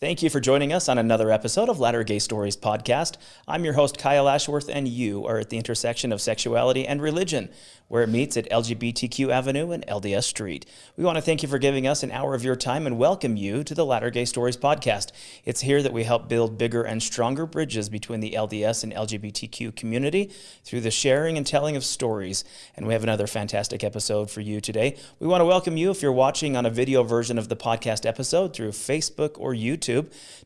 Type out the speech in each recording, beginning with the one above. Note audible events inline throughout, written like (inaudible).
Thank you for joining us on another episode of Latter Gay Stories podcast. I'm your host, Kyle Ashworth, and you are at the intersection of sexuality and religion, where it meets at LGBTQ Avenue and LDS Street. We want to thank you for giving us an hour of your time and welcome you to the Latter Gay Stories podcast. It's here that we help build bigger and stronger bridges between the LDS and LGBTQ community through the sharing and telling of stories. And we have another fantastic episode for you today. We want to welcome you if you're watching on a video version of the podcast episode through Facebook or YouTube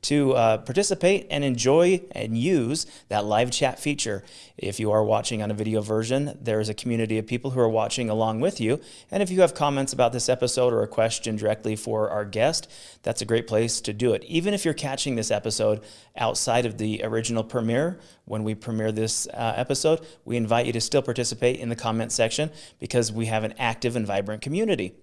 to uh, participate and enjoy and use that live chat feature. If you are watching on a video version, there is a community of people who are watching along with you. And if you have comments about this episode or a question directly for our guest, that's a great place to do it. Even if you're catching this episode outside of the original premiere, when we premiere this uh, episode, we invite you to still participate in the comment section because we have an active and vibrant community.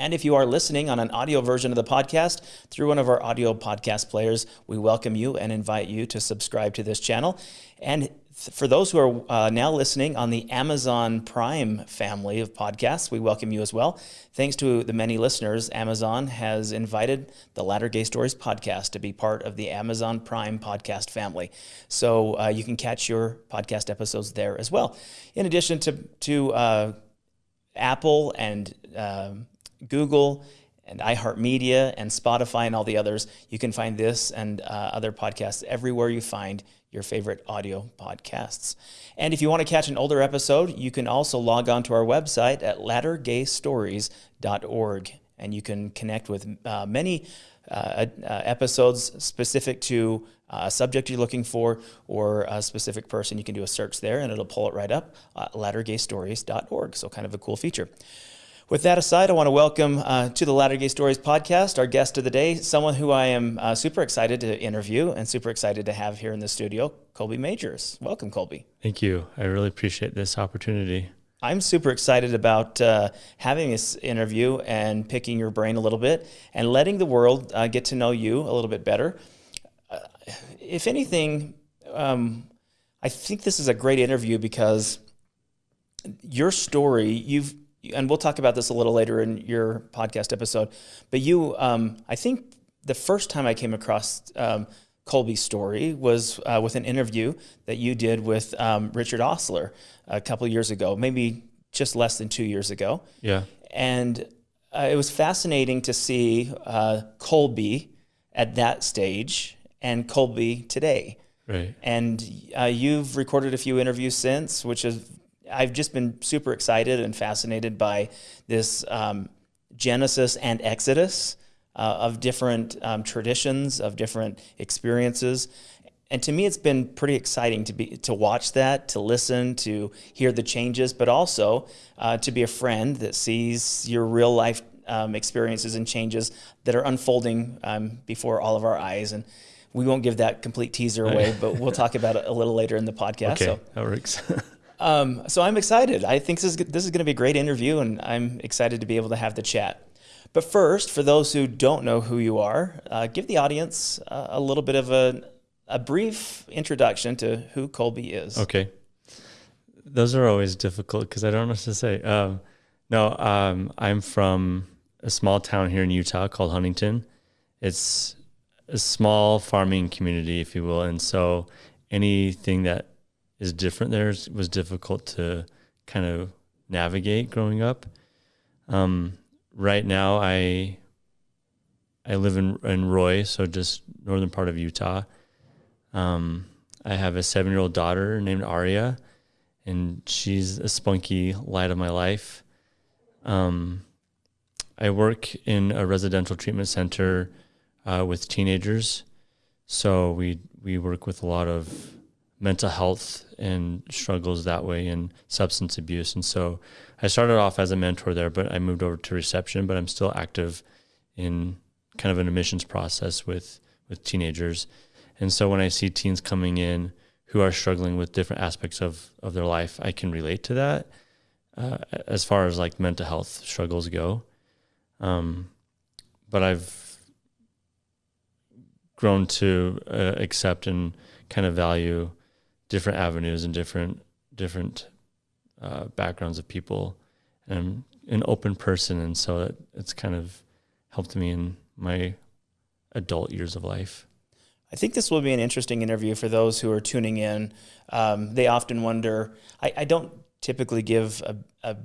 And if you are listening on an audio version of the podcast through one of our audio podcast players, we welcome you and invite you to subscribe to this channel. And for those who are uh, now listening on the Amazon Prime family of podcasts, we welcome you as well. Thanks to the many listeners, Amazon has invited the Latter Gay Stories podcast to be part of the Amazon Prime podcast family. So uh, you can catch your podcast episodes there as well. In addition to, to uh, Apple and um, Google and iHeartMedia and Spotify and all the others. You can find this and uh, other podcasts everywhere you find your favorite audio podcasts. And if you want to catch an older episode, you can also log on to our website at lattergaystories.org and you can connect with uh, many uh, uh, episodes specific to uh, a subject you're looking for or a specific person. You can do a search there and it'll pull it right up, uh, lattergaystories.org. So, kind of a cool feature. With that aside, I want to welcome uh, to the Latter Gay Stories podcast our guest of the day, someone who I am uh, super excited to interview and super excited to have here in the studio, Colby Majors. Welcome, Colby. Thank you. I really appreciate this opportunity. I'm super excited about uh, having this interview and picking your brain a little bit and letting the world uh, get to know you a little bit better. Uh, if anything, um, I think this is a great interview because your story, you've and we'll talk about this a little later in your podcast episode. But you, um, I think the first time I came across um, Colby's story was uh, with an interview that you did with um, Richard Ostler a couple years ago, maybe just less than two years ago. Yeah. And uh, it was fascinating to see uh, Colby at that stage and Colby today. Right. And uh, you've recorded a few interviews since, which is I've just been super excited and fascinated by this um, Genesis and Exodus uh, of different um, traditions, of different experiences. And to me, it's been pretty exciting to be to watch that, to listen, to hear the changes, but also uh, to be a friend that sees your real life um, experiences and changes that are unfolding um, before all of our eyes. And we won't give that complete teaser away, but we'll (laughs) talk about it a little later in the podcast. Okay, so. that works. (laughs) Um, so I'm excited. I think this is this is going to be a great interview, and I'm excited to be able to have the chat. But first, for those who don't know who you are, uh, give the audience uh, a little bit of a, a brief introduction to who Colby is. Okay. Those are always difficult because I don't know what to say. Um, no, um, I'm from a small town here in Utah called Huntington. It's a small farming community, if you will. And so anything that is different there was difficult to kind of navigate growing up. Um, right now, I I live in in Roy, so just northern part of Utah. Um, I have a seven year old daughter named Aria, and she's a spunky light of my life. Um, I work in a residential treatment center uh, with teenagers, so we we work with a lot of mental health and struggles that way and substance abuse. And so I started off as a mentor there, but I moved over to reception, but I'm still active in kind of an admissions process with, with teenagers. And so when I see teens coming in who are struggling with different aspects of, of their life, I can relate to that uh, as far as like mental health struggles go. Um, but I've grown to uh, accept and kind of value different avenues and different different uh, backgrounds of people. And I'm an open person, and so it, it's kind of helped me in my adult years of life. I think this will be an interesting interview for those who are tuning in. Um, they often wonder. I, I don't typically give a, a,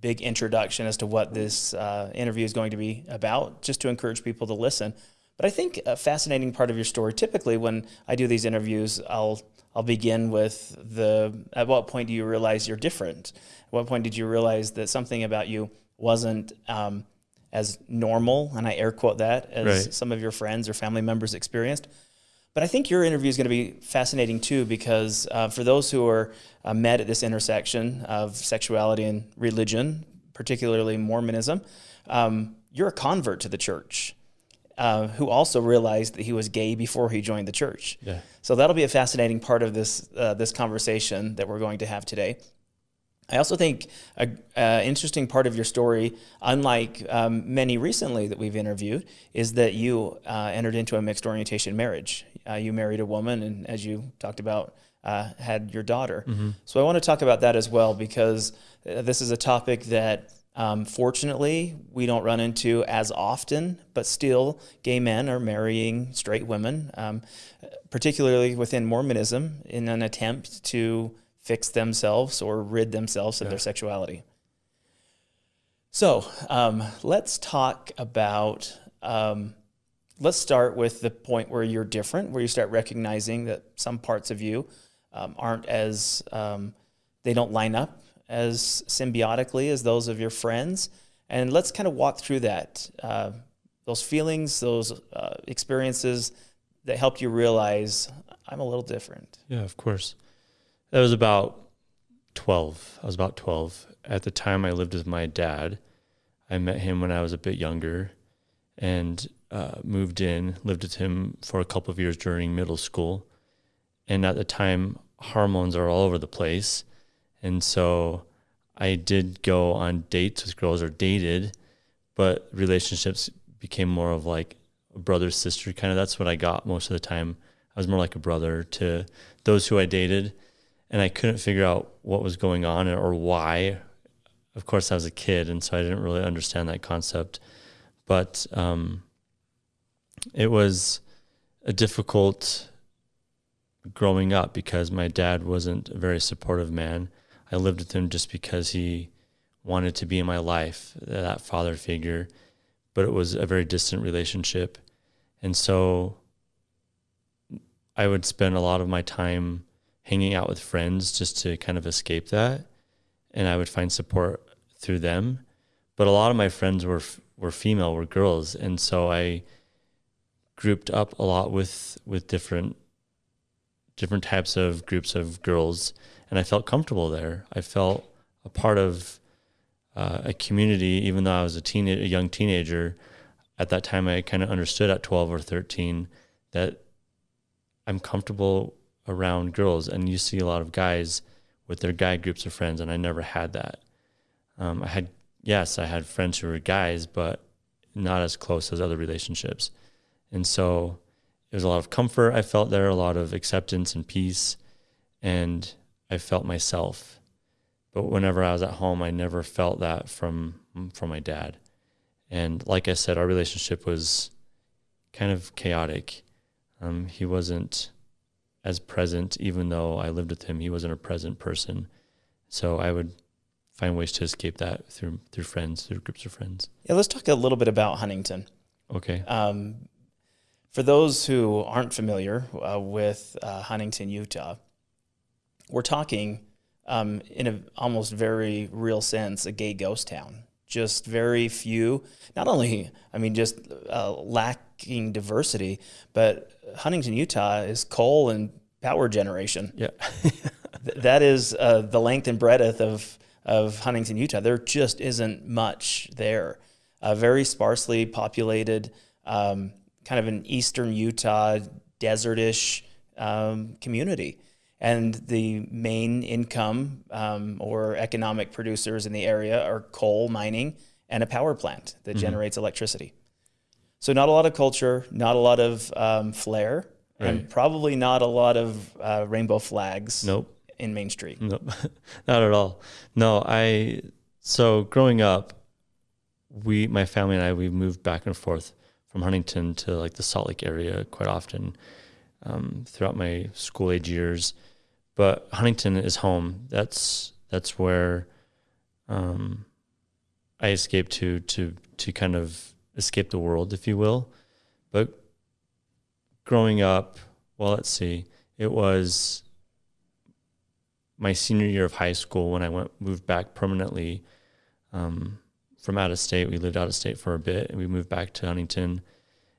big introduction as to what this uh, interview is going to be about, just to encourage people to listen. But I think a fascinating part of your story. Typically, when I do these interviews, I'll I'll begin with the at what point do you realize you're different? At what point did you realize that something about you wasn't um, as normal, and I air quote that, as right. some of your friends or family members experienced? But I think your interview is going to be fascinating too, because uh, for those who are uh, met at this intersection of sexuality and religion, particularly Mormonism, um, you're a convert to the church. Uh, who also realized that he was gay before he joined the church. Yeah. So that'll be a fascinating part of this uh, this conversation that we're going to have today. I also think an interesting part of your story, unlike um, many recently that we've interviewed, is that you uh, entered into a mixed orientation marriage. Uh, you married a woman, and as you talked about, uh, had your daughter. Mm-hmm. So I want to talk about that as well because uh, this is a topic that um, fortunately, we don't run into as often, but still, gay men are marrying straight women, um, particularly within Mormonism, in an attempt to fix themselves or rid themselves of yeah. their sexuality. So um, let's talk about. Um, let's start with the point where you're different, where you start recognizing that some parts of you um, aren't as um, they don't line up as symbiotically as those of your friends. And let's kind of walk through that, uh, those feelings, those uh, experiences that helped you realize I'm a little different. Yeah, of course. That was about 12. I was about 12. At the time, I lived with my dad. I met him when I was a bit younger and uh, moved in, lived with him for a couple of years during middle school. And at the time, hormones are all over the place. And so I did go on dates with girls or dated, but relationships became more of like a brother sister kind of. That's what I got most of the time. I was more like a brother to those who I dated, and I couldn't figure out what was going on or why. Of course, I was a kid, and so I didn't really understand that concept. But um, it was a difficult growing up because my dad wasn't a very supportive man I lived with him just because he wanted to be in my life, that father figure, but it was a very distant relationship. And so I would spend a lot of my time hanging out with friends just to kind of escape that. And I would find support through them. But a lot of my friends were were female, were girls, and so I grouped up a lot with with different different types of groups of girls and I felt comfortable there. I felt a part of uh, a community, even though I was a teen, a young teenager. At that time, I kind of understood at 12 or 13 that I'm comfortable around girls, and you see a lot of guys with their guy groups of friends, and I never had that. Um, I had, yes, I had friends who were guys, but not as close as other relationships. And so it was a lot of comfort I felt there, a lot of acceptance and peace. And I felt myself. But whenever I was at home, I never felt that from from my dad. And like I said, our relationship was kind of chaotic. Um, he wasn't as present, even though I lived with him. He wasn't a present person. So I would find ways to escape that through through friends, through groups of friends. Yeah, let's talk a little bit about Huntington. Okay. Um, for those who aren't familiar uh, with uh, Huntington, Utah, we're talking um, in an almost very real sense a gay ghost town. Just very few, not only, I mean, just uh, lacking diversity, but Huntington, Utah is coal and power generation. Yeah. (laughs) that is uh, the length and breadth of, of Huntington, Utah. There just isn't much there. A very sparsely populated, um, kind of an eastern Utah desertish um, community and the main income um, or economic producers in the area are coal mining and a power plant that mm-hmm. generates electricity. So not a lot of culture, not a lot of um, flair, right. and probably not a lot of uh, rainbow flags. Nope. In Main Street. Nope, (laughs) not at all. No, I. So growing up, we, my family and I, we moved back and forth from Huntington to like the Salt Lake area quite often um, throughout my school age years. But Huntington is home. That's that's where um, I escaped to to to kind of escape the world, if you will. But growing up, well, let's see, it was my senior year of high school when I went moved back permanently um, from out of state. We lived out of state for a bit, and we moved back to Huntington,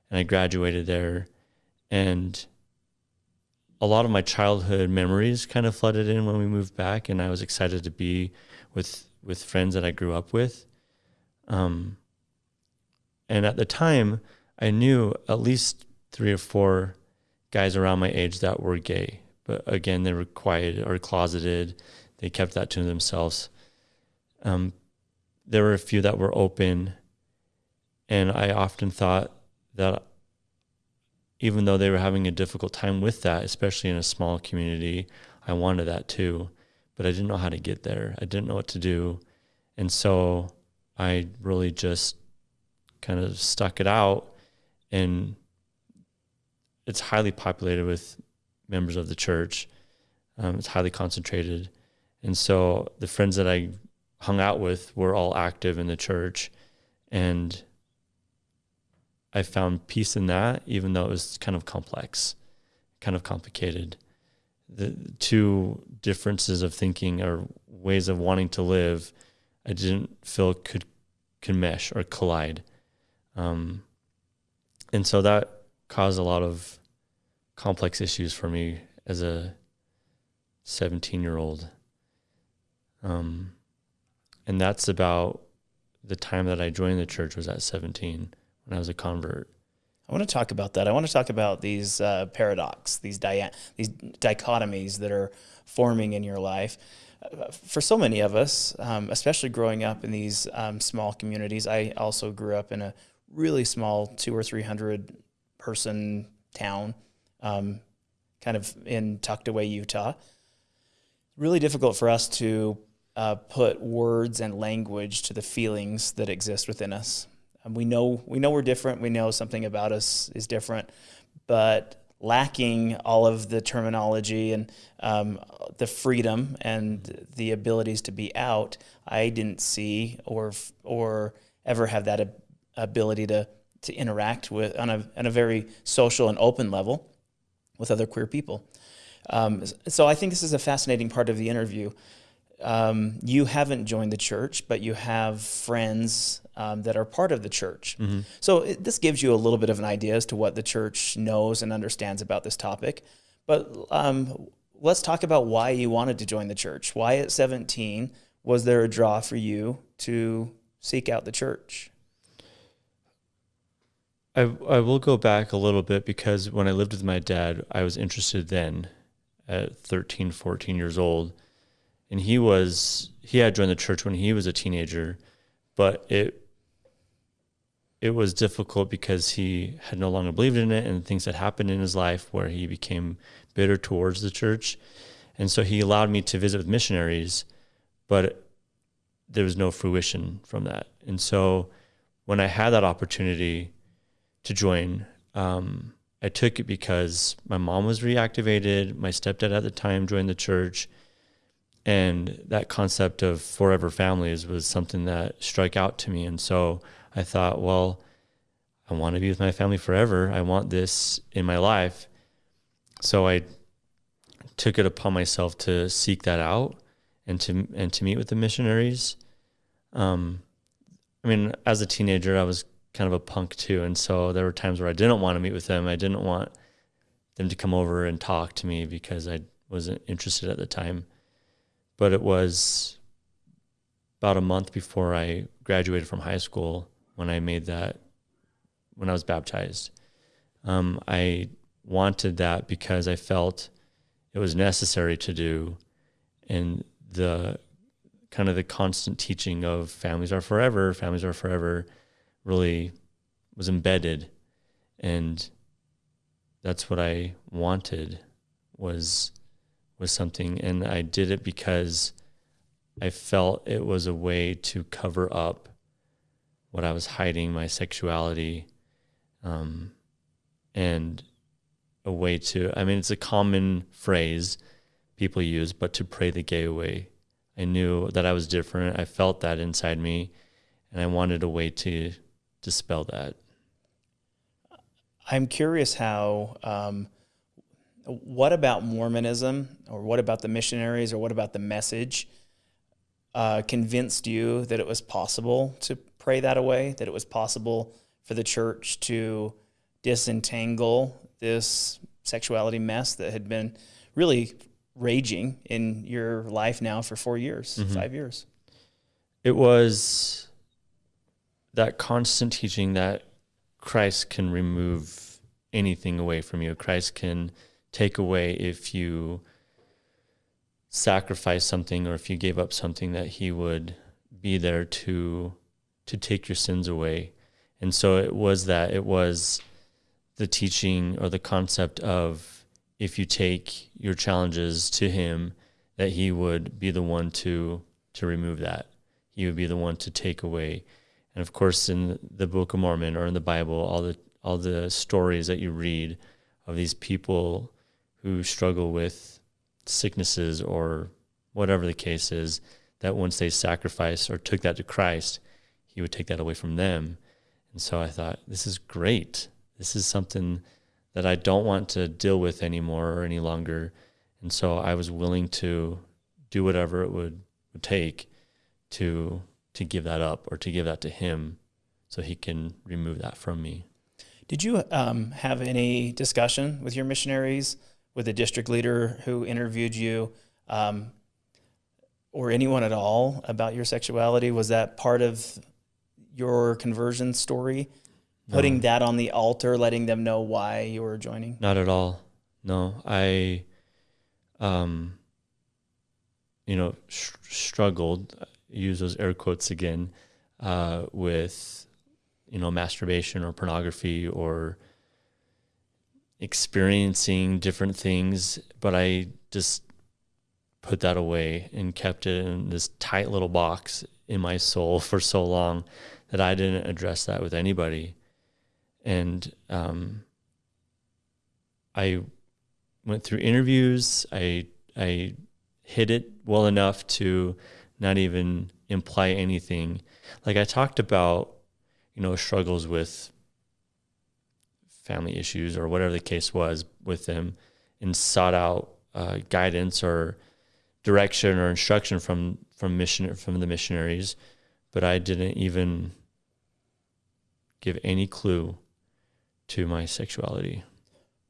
and I graduated there, and a lot of my childhood memories kind of flooded in when we moved back, and I was excited to be with with friends that I grew up with. Um, and at the time, I knew at least three or four guys around my age that were gay, but again, they were quiet or closeted. They kept that to themselves. Um, there were a few that were open, and I often thought that even though they were having a difficult time with that, especially in a small community, I wanted that too. But I didn't know how to get there. I didn't know what to do. And so I really just kind of stuck it out. And it's highly populated with members of the church, um, it's highly concentrated. And so the friends that I hung out with were all active in the church. And I found peace in that, even though it was kind of complex, kind of complicated. The two differences of thinking or ways of wanting to live, I didn't feel could could mesh or collide, um, and so that caused a lot of complex issues for me as a 17 year old. Um, and that's about the time that I joined the church was at 17 when I was a convert. I want to talk about that. I want to talk about these uh, paradox, these these dichotomies that are forming in your life. Uh, for so many of us, um, especially growing up in these um, small communities, I also grew up in a really small two or three hundred person town, um, kind of in tucked away Utah. Really difficult for us to uh, put words and language to the feelings that exist within us. Um, we know we know we're different. We know something about us is different, but lacking all of the terminology and um, the freedom and the abilities to be out, I didn't see or or ever have that ability to to interact with on a on a very social and open level with other queer people. Um, so I think this is a fascinating part of the interview um, you haven't joined the church, but you have friends um, that are part of the church. Mm-hmm. So it, this gives you a little bit of an idea as to what the church knows and understands about this topic. But um, let's talk about why you wanted to join the church. Why at 17 was there a draw for you to seek out the church? I, I will go back a little bit because when I lived with my dad, I was interested then at 13, 14 years old and he was he had joined the church when he was a teenager, but it it was difficult because he had no longer believed in it and things had happened in his life where he became bitter towards the church. And so he allowed me to visit with missionaries, but there was no fruition from that. And so when I had that opportunity to join, um, I took it because my mom was reactivated. My stepdad at the time joined the church and that concept of forever families was something that struck out to me. And so i thought well i want to be with my family forever. I want this in my life. So i took it upon myself to seek that out and to and to meet with the missionaries. Um, i mean as a teenager i was kind of a punk too. And so there were times where i didn't want to meet with them. I didn't want them to come over and talk to me because i wasn't interested at the time but it was about a month before I graduated from high school when I made that, when I was baptized. Um, I wanted that because I felt it was necessary to do. And the kind of the constant teaching of families are forever, families are forever really was embedded. And that's what I wanted was was something, and I did it because I felt it was a way to cover up what I was hiding, my sexuality, um, and a way to. I mean, it's a common phrase people use, but to pray the gay away. I knew that I was different. I felt that inside me, and I wanted a way to dispel that. I'm curious how. Um, what about Mormonism, or what about the missionaries, or what about the message? Uh, convinced you that it was possible to pray that away, that it was possible for the church to disentangle this sexuality mess that had been really raging in your life now for four years, mm-hmm. five years? It was that constant teaching that Christ can remove anything away from you. Christ can take away if you sacrifice something or if you gave up something that he would be there to to take your sins away. And so it was that it was the teaching or the concept of if you take your challenges to him that he would be the one to to remove that. He would be the one to take away and of course, in the Book of Mormon or in the Bible, all the all the stories that you read of these people who struggle with sicknesses or whatever the case is, that once they sacrificed or took that to Christ, He would take that away from them. And so I thought, this is great. This is something that I don't want to deal with anymore or any longer. And so I was willing to do whatever it would, would take to to give that up or to give that to him so he can remove that from me. Did you um, have any discussion with your missionaries, with a district leader who interviewed you, um, or anyone at all about your sexuality? Was that part of your conversion story? Putting that on the altar, letting them know why you were joining? Not at all. No, I, um, you know, sh- struggled use those air quotes again uh, with you know masturbation or pornography or experiencing different things but i just put that away and kept it in this tight little box in my soul for so long that i didn't address that with anybody and um, i went through interviews i i hid it well enough to not even imply anything. Like I talked about, you know, struggles with family issues or whatever the case was with them and sought out uh, guidance or direction or instruction from from mission from the missionaries, but I didn't even give any clue to my sexuality.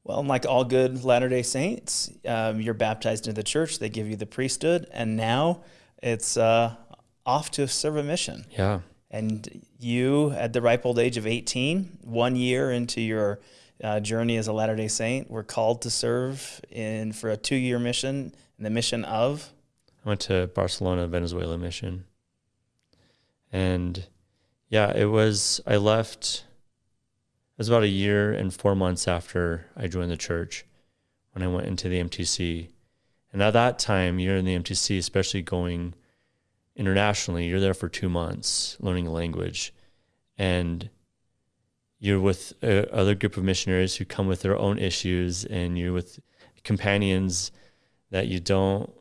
Well, like all good Latter Day Saints, um, you're baptized into the church. They give you the priesthood, and now it's uh, off to serve a mission. Yeah. And you, at the ripe old age of 18, one year into your uh, journey as a Latter day Saint, were called to serve in for a two year mission, the mission of? I went to Barcelona, Venezuela mission. And yeah, it was, I left, it was about a year and four months after I joined the church when I went into the MTC. And at that time, you're in the MTC, especially going internationally, you're there for two months learning a language. And you're with other group of missionaries who come with their own issues, and you're with companions that you don't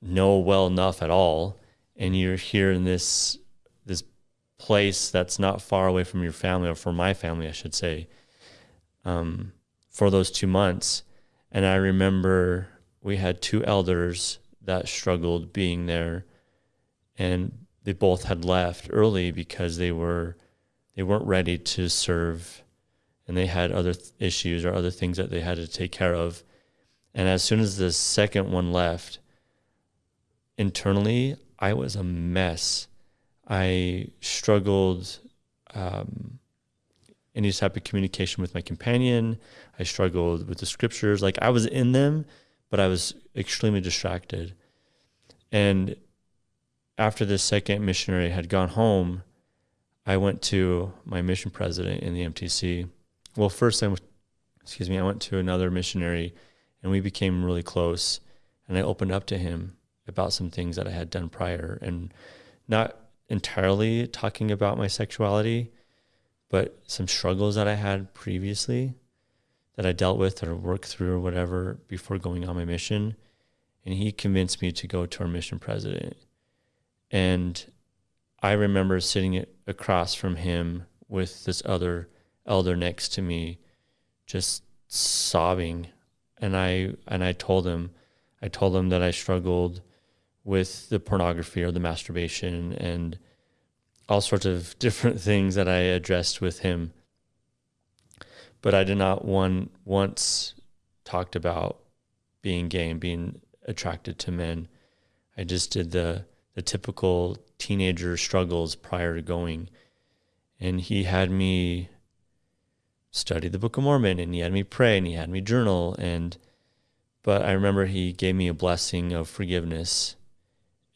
know well enough at all. And you're here in this this place that's not far away from your family, or from my family, I should say, um, for those two months. And I remember we had two elders that struggled being there and they both had left early because they were they weren't ready to serve and they had other th- issues or other things that they had to take care of. And as soon as the second one left internally i was a mess. I struggled um, any type of communication with my companion. I struggled with the scriptures. Like i was in them but I was extremely distracted. And after the second missionary had gone home, I went to my mission president in the MTC. Well, first I, excuse me, I went to another missionary, and we became really close. And I opened up to him about some things that I had done prior, and not entirely talking about my sexuality, but some struggles that I had previously that I dealt with or worked through or whatever before going on my mission. And he convinced me to go to our mission president. And I remember sitting across from him with this other elder next to me, just sobbing. And I and I told him, I told him that I struggled with the pornography or the masturbation and all sorts of (laughs) different things that I addressed with him. But I did not one once talked about being gay and being attracted to men. I just did the the typical teenager struggles prior to going. And he had me study the Book of Mormon and he had me pray and he had me journal and but I remember he gave me a blessing of forgiveness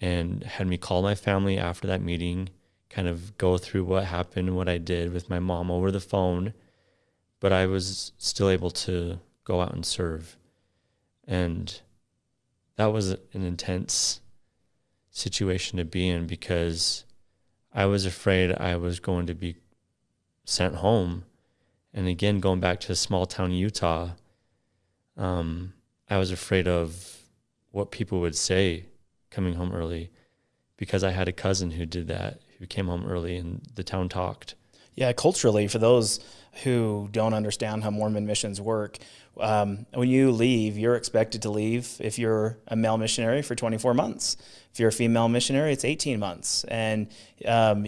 and had me call my family after that meeting kind of go through what happened, what I did with my mom over the phone, but I was still able to go out and serve. And that was an intense situation to be in because I was afraid I was going to be sent home. And again, going back to small town Utah, um, I was afraid of what people would say coming home early because I had a cousin who did that who came home early and the town talked. Yeah, culturally, for those who don't understand how Mormon missions work, um, when you leave, you're expected to leave if you're a male missionary for 24 months. If you're a female missionary, it's 18 months. And um,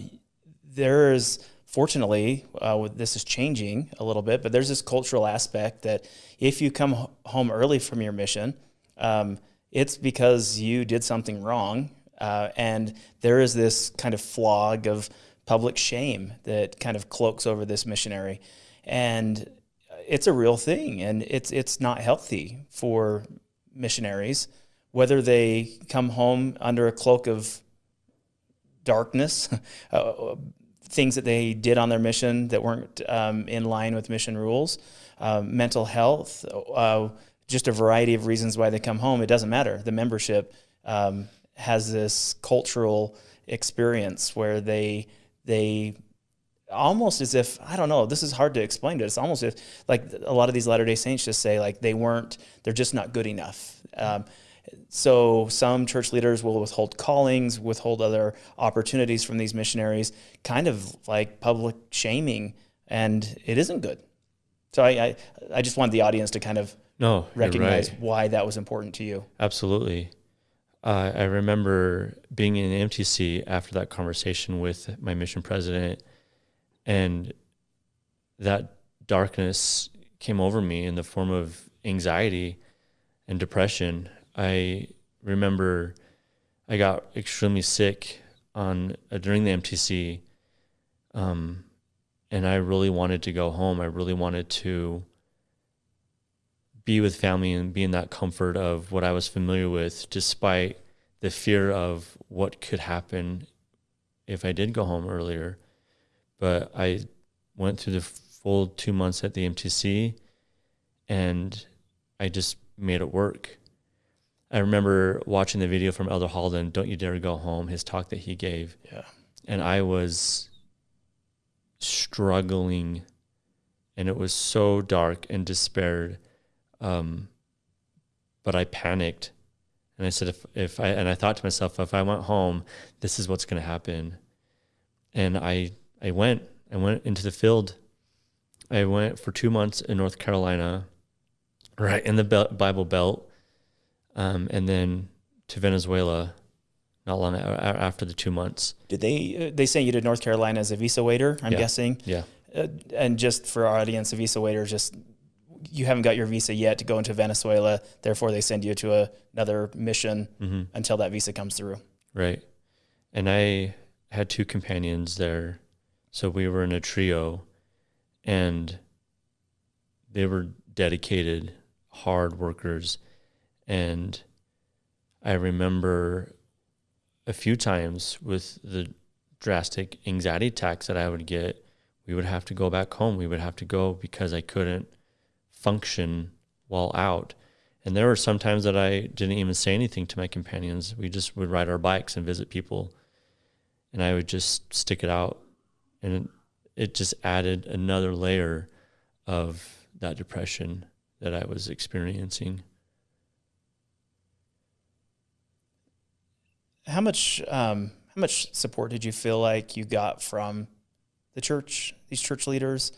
there's, fortunately, uh, this is changing a little bit, but there's this cultural aspect that if you come home early from your mission, um, it's because you did something wrong uh, and there is this kind of flog of public shame that kind of cloaks over this missionary. And it's a real thing, and it's, it's not healthy for missionaries, whether they come home under a cloak of darkness, (laughs) uh, things that they did on their mission that weren't um, in line with mission rules, um, mental health, uh, just a variety of reasons why they come home. It doesn't matter. The membership um, has this cultural experience where they they almost as if I don't know. This is hard to explain to. It's almost if like a lot of these Latter Day Saints just say like they weren't. They're just not good enough. Um, so some church leaders will withhold callings, withhold other opportunities from these missionaries, kind of like public shaming, and it isn't good. So I I, I just want the audience to kind of no recognize right. why that was important to you. Absolutely. Uh, I remember being in the MTC after that conversation with my mission president, and that darkness came over me in the form of anxiety and depression. I remember I got extremely sick on uh, during the MTC, um, and I really wanted to go home. I really wanted to be with family and be in that comfort of what I was familiar with, despite the fear of what could happen if I did go home earlier. But I went through the full two months at the MTC and I just made it work. I remember watching the video from Elder Holland, Don't You Dare Go Home, his talk that he gave. Yeah. And I was struggling and it was so dark and despaired um, but I panicked and I said, if, if I, and I thought to myself, if I went home, this is what's going to happen. And I, I went, I went into the field. I went for two months in North Carolina, right in the Bible Belt, um, and then to Venezuela not long after the two months. Did they uh, they sent you to North Carolina as a visa waiter? I'm yeah. guessing. Yeah. Uh, and just for our audience, a visa waiter just you haven't got your visa yet to go into Venezuela. Therefore, they send you to a, another mission mm-hmm. until that visa comes through. Right. And I had two companions there. So we were in a trio and they were dedicated, hard workers. And I remember a few times with the drastic anxiety attacks that I would get, we would have to go back home. We would have to go because I couldn't function while out. And there were some times that I didn't even say anything to my companions. We just would ride our bikes and visit people, and I would just stick it out. And it, it just added another layer of that depression that I was experiencing. How much um, how much support did you feel like you got from the church, these church leaders?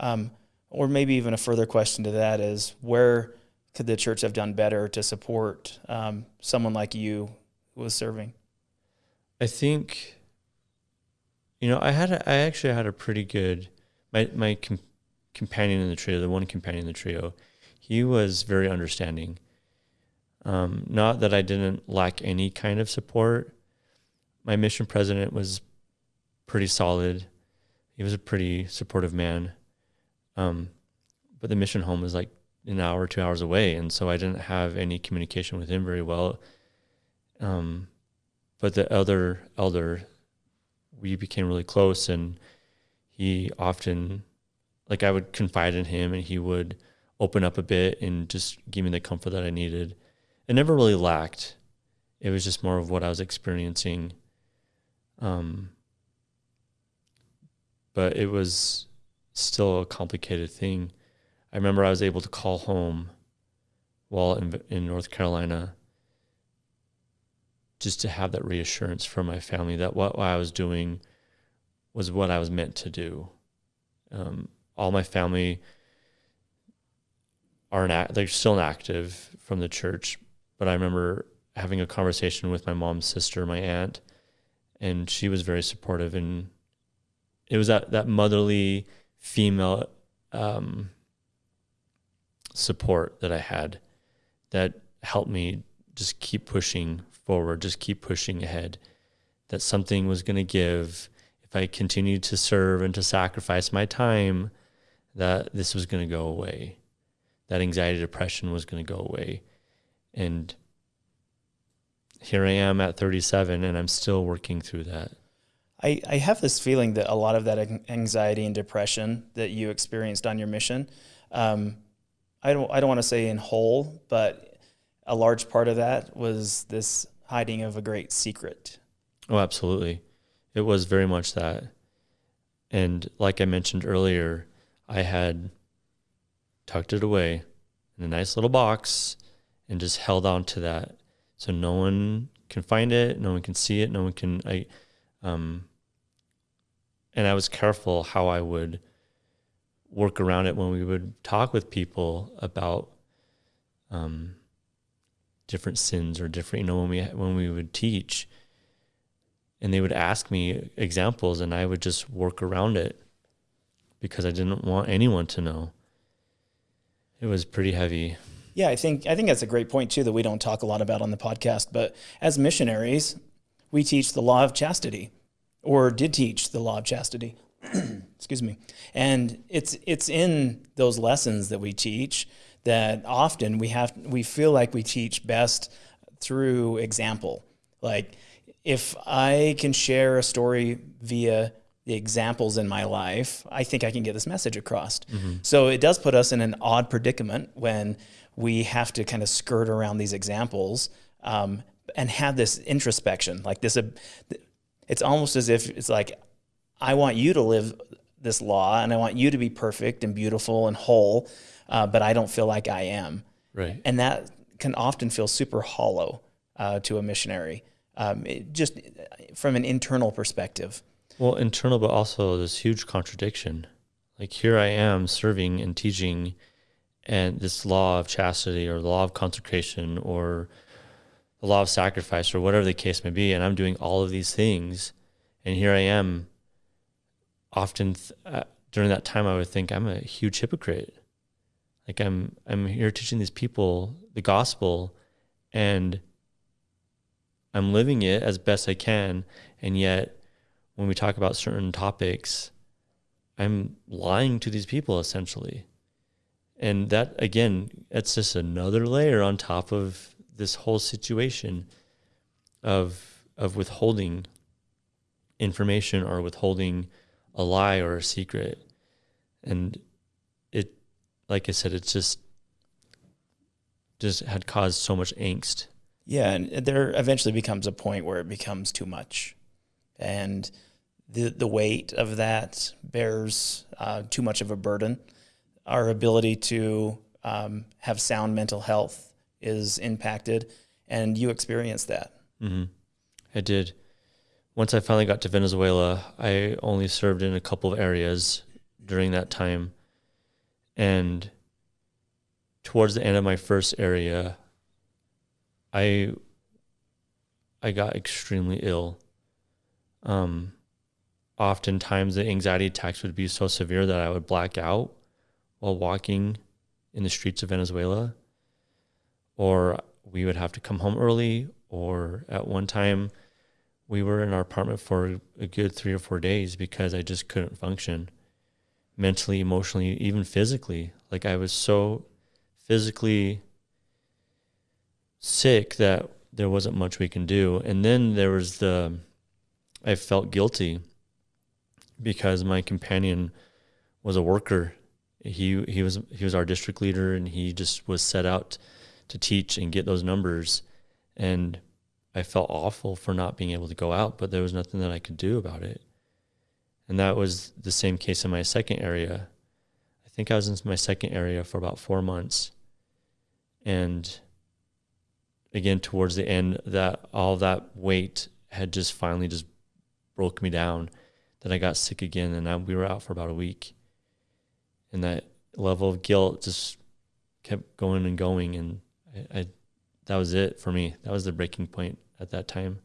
Um, or maybe even a further question to that is where could the church have done better to support um, someone like you who was serving? I think, you know, I had a, I actually had a pretty good my my com- companion in the trio, the one companion in the trio, he was very understanding. Um, not that I didn't lack any kind of support. My mission president was pretty solid. He was a pretty supportive man. Um, but the mission home was like an hour, two hours away, and so I didn't have any communication with him very well. Um, but the other elder, we became really close, and he often, like, I would confide in him, and he would open up a bit and just give me the comfort that I needed. It never really lacked. It was just more of what I was experiencing. Um, but it was still a complicated thing. I remember I was able to call home while in, in North Carolina just to have that reassurance from my family that what, I was doing was what I was meant to do. Um, all my family are an they're still active from the church, but I remember having a conversation with my mom's sister, my aunt, and she was very supportive and it was that that motherly female um, support that I had that helped me just keep pushing forward, just keep pushing ahead. That something was going to give if I continued to serve and to sacrifice my time, that this was going to go away. That anxiety, depression was going to go away. And here I am at 37 and I'm still working through that. I, I have this feeling that a lot of that anxiety and depression that you experienced on your mission, um, I don't I don't want to say in whole, but a large part of that was this hiding of a great secret. Oh, absolutely. It was very much that. And like I mentioned earlier, I had tucked it away in a nice little box and just held on to that so no one can find it, no one can see it, no one can I um and I was careful how I would work around it when we would talk with people about um, different sins or different, you know, when we when we would teach, and they would ask me examples, and I would just work around it because I didn't want anyone to know. It was pretty heavy. Yeah, I think I think that's a great point too that we don't talk a lot about on the podcast. But as missionaries, we teach the law of chastity or did teach the law of chastity. (clears throat) Excuse me. And it's it's in those lessons that we teach that often we have we feel like we teach best through example. Like if I can share a story via the examples in my life, I think I can get this message across. Mm-hmm. So it does put us in an odd predicament when we have to kind of skirt around these examples um, and have this introspection, like this. Uh, it's almost as if it's like, I want you to live this law and I want you to be perfect and beautiful and whole, uh, but I don't feel like I am. Right. And that can often feel super hollow uh, to a missionary, um, just from an internal perspective. Well, internal, but also this huge contradiction. Like here I am serving and teaching, and this law of chastity or the law of consecration or the law of sacrifice or whatever the case may be, and I'm doing all of these things, and here I am. Often th- uh, during that time, I would think I'm a huge hypocrite. Like I'm, I'm here teaching these people the gospel, and I'm living it as best I can, and yet when we talk about certain topics, I'm lying to these people essentially. And that again, it's just another layer on top of this whole situation of of withholding information or withholding a lie or a secret and like i said it's just just had caused so much angst yeah and there eventually becomes a point where it becomes too much and the the weight of that bears uh, too much of a burden. Our ability to um, have sound mental health is impacted, and you experienced that. Mm-hmm. I did. Once I finally got to Venezuela, I only served in a couple of areas during that time, and towards the end of my first area, I I got extremely ill. Um, oftentimes the anxiety attacks would be so severe that I would black out while walking in the streets of Venezuela, or we would have to come home early, or at one time we were in our apartment for a good three or four days because I just couldn't function mentally, emotionally, even physically. Like I was so physically sick that there wasn't much we can do. And then there was the, I felt guilty because my companion was a worker. He he was he was our district leader, and he just was set out to teach and get those numbers. And I felt awful for not being able to go out, but there was nothing that I could do about it. And that was the same case in my second area. I think I was in my second area for about four months. And again, towards the end, that all that weight had just finally just broke me down. That I got sick again, and I, we were out for about a week. And that level of guilt just kept going and going, and I, I that was it for me. That was the breaking point at that time,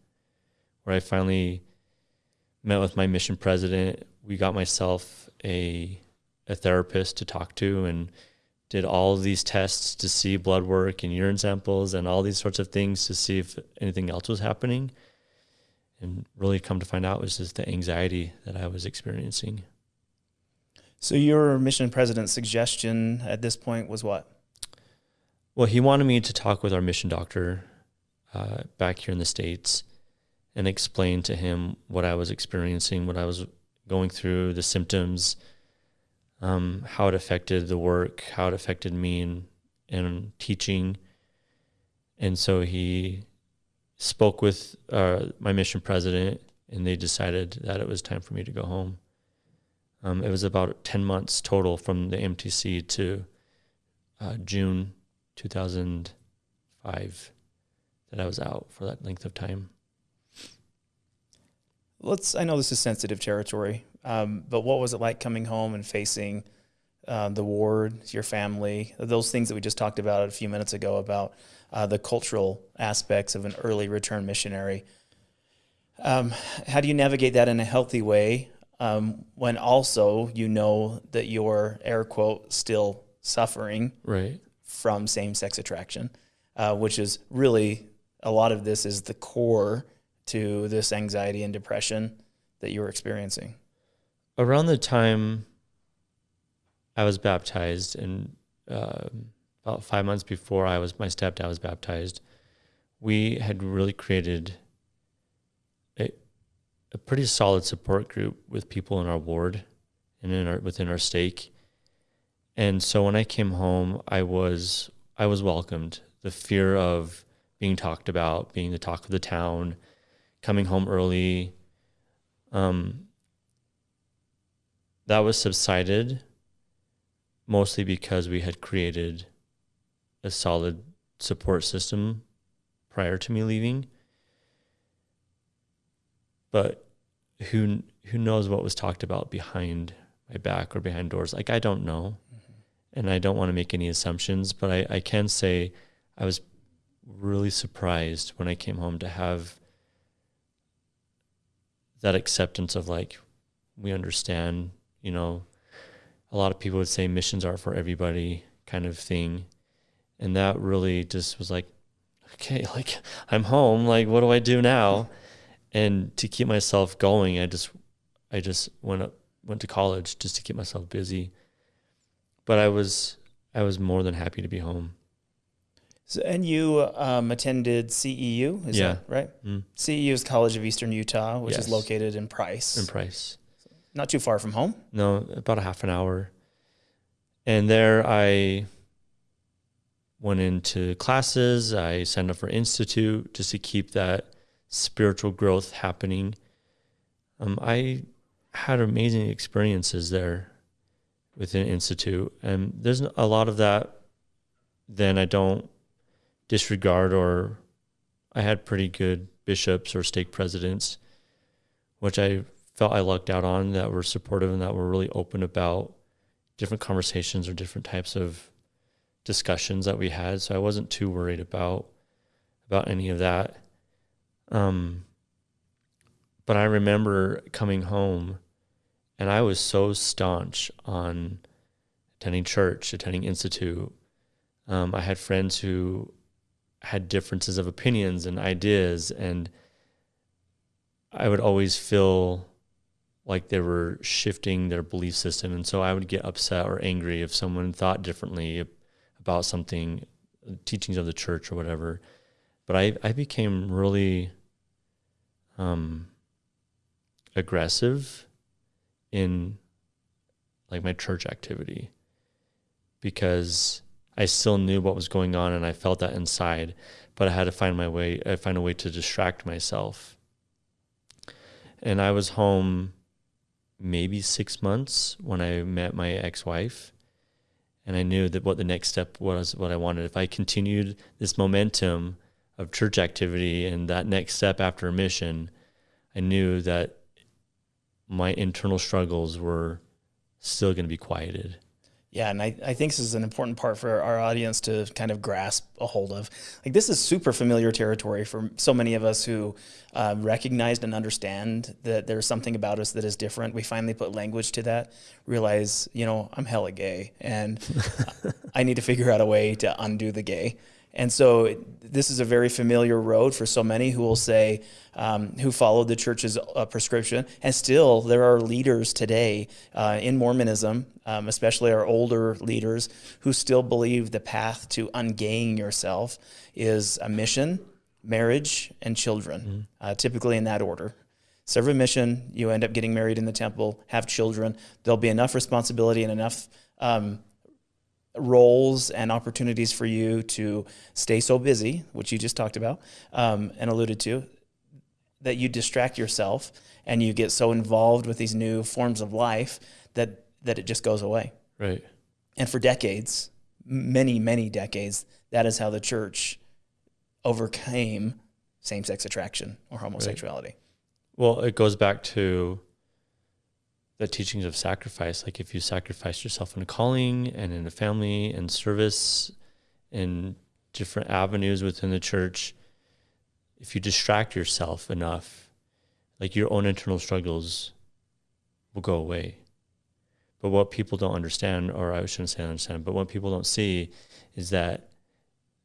where I finally met with my mission president. We got myself a a therapist to talk to, and did all of these tests to see blood work and urine samples and all these sorts of things to see if anything else was happening. And really come to find out was just the anxiety that I was experiencing. So your mission president's suggestion at this point was what? Well, he wanted me to talk with our mission doctor uh, back here in the States and explain to him what I was experiencing, what I was going through, the symptoms, um, how it affected the work, how it affected me in, in teaching. And so he spoke with uh, my mission president, and they decided that it was time for me to go home. Um, it was about 10 months total from the MTC to uh, June 2005 that I was out for that length of time. Let's, I know this is sensitive territory, um, but what was it like coming home and facing uh, the ward, your family, those things that we just talked about a few minutes ago about uh, the cultural aspects of an early return missionary? Um, how do you navigate that in a healthy way um, when also you know that you're air quote still suffering right from same sex attraction, uh, which is really a lot of this is the core to this anxiety and depression that you were experiencing around the time I was baptized, and uh, about five months before I was, my stepdad was baptized, we had really created a, a pretty solid support group with people in our ward and in our within our stake. And so when I came home, I was I was welcomed. The fear of being talked about, being the talk of the town, coming home early, um, that was subsided mostly because we had created a solid support system prior to me leaving. But who who knows what was talked about behind my back or behind doors? Like I don't know. Mm-hmm. And I don't want to make any assumptions, but I, I can say I was really surprised when I came home to have that acceptance of like we understand you know, a lot of people would say missions are for everybody kind of thing. And that really just was like, okay, (laughs) like I'm home. Like, what do I do now? And to keep myself going, I just, I just went up, went to college just to keep myself busy. But I was, I was more than happy to be home. So, and you um, attended CEU, is yeah. that right? Mm. CEU is College of Eastern Utah, which yes. is located in Price. In Price. Not too far from home. No, about a half an hour. And there I went into classes. I signed up for Institute just to keep that spiritual growth happening. Um, I had amazing experiences there within Institute, and there's a lot of that. Then I don't disregard, or I had pretty good bishops or stake presidents, which I felt I lucked out on that were supportive and that were really open about different conversations or different types of discussions that we had. So I wasn't too worried about about any of that. Um, but I remember coming home and I was so staunch on attending church, attending institute. Um, I had friends who had differences of opinions and ideas, and I would always feel like they were shifting their belief system. And so I would get upset or angry if someone thought differently about something, teachings of the church or whatever. But I, I became really um, aggressive in like my church activity because I still knew what was going on and I felt that inside, but I had to find my way, I find a way to distract myself. And I was home maybe six months when I met my ex-wife, and I knew that what the next step was, what I wanted. If I continued this momentum of church activity and that next step after a mission, I knew that my internal struggles were still going to be quieted. Yeah, and I, I think this is an important part for our audience to kind of grasp a hold of. Like, this is super familiar territory for so many of us who uh, recognized and understand that there's something about us that is different. We finally put language to that, realize, you know, I'm hella gay, and (laughs) I need to figure out a way to undo the gay. And so this is a very familiar road for so many who will say, um, who followed the church's uh, prescription. And still, there are leaders today uh, in Mormonism, um, especially our older leaders, who still believe the path to ungaying yourself is a mission, marriage, and children, mm-hmm. uh, typically in that order. Serve a mission, you end up getting married in the temple, have children. There'll be enough responsibility and enough um, roles and opportunities for you to stay so busy, which you just talked about um, and alluded to, that you distract yourself and you get so involved with these new forms of life that that it just goes away. Right. And for decades, many many decades, that is how the church overcame same-sex attraction or homosexuality. Right. Well, it goes back to the teachings of sacrifice. Like if you sacrifice yourself in a calling and in a family and service in different avenues within the church, if you distract yourself enough, like your own internal struggles will go away. But what people don't understand, or I shouldn't say understand, but what people don't see is that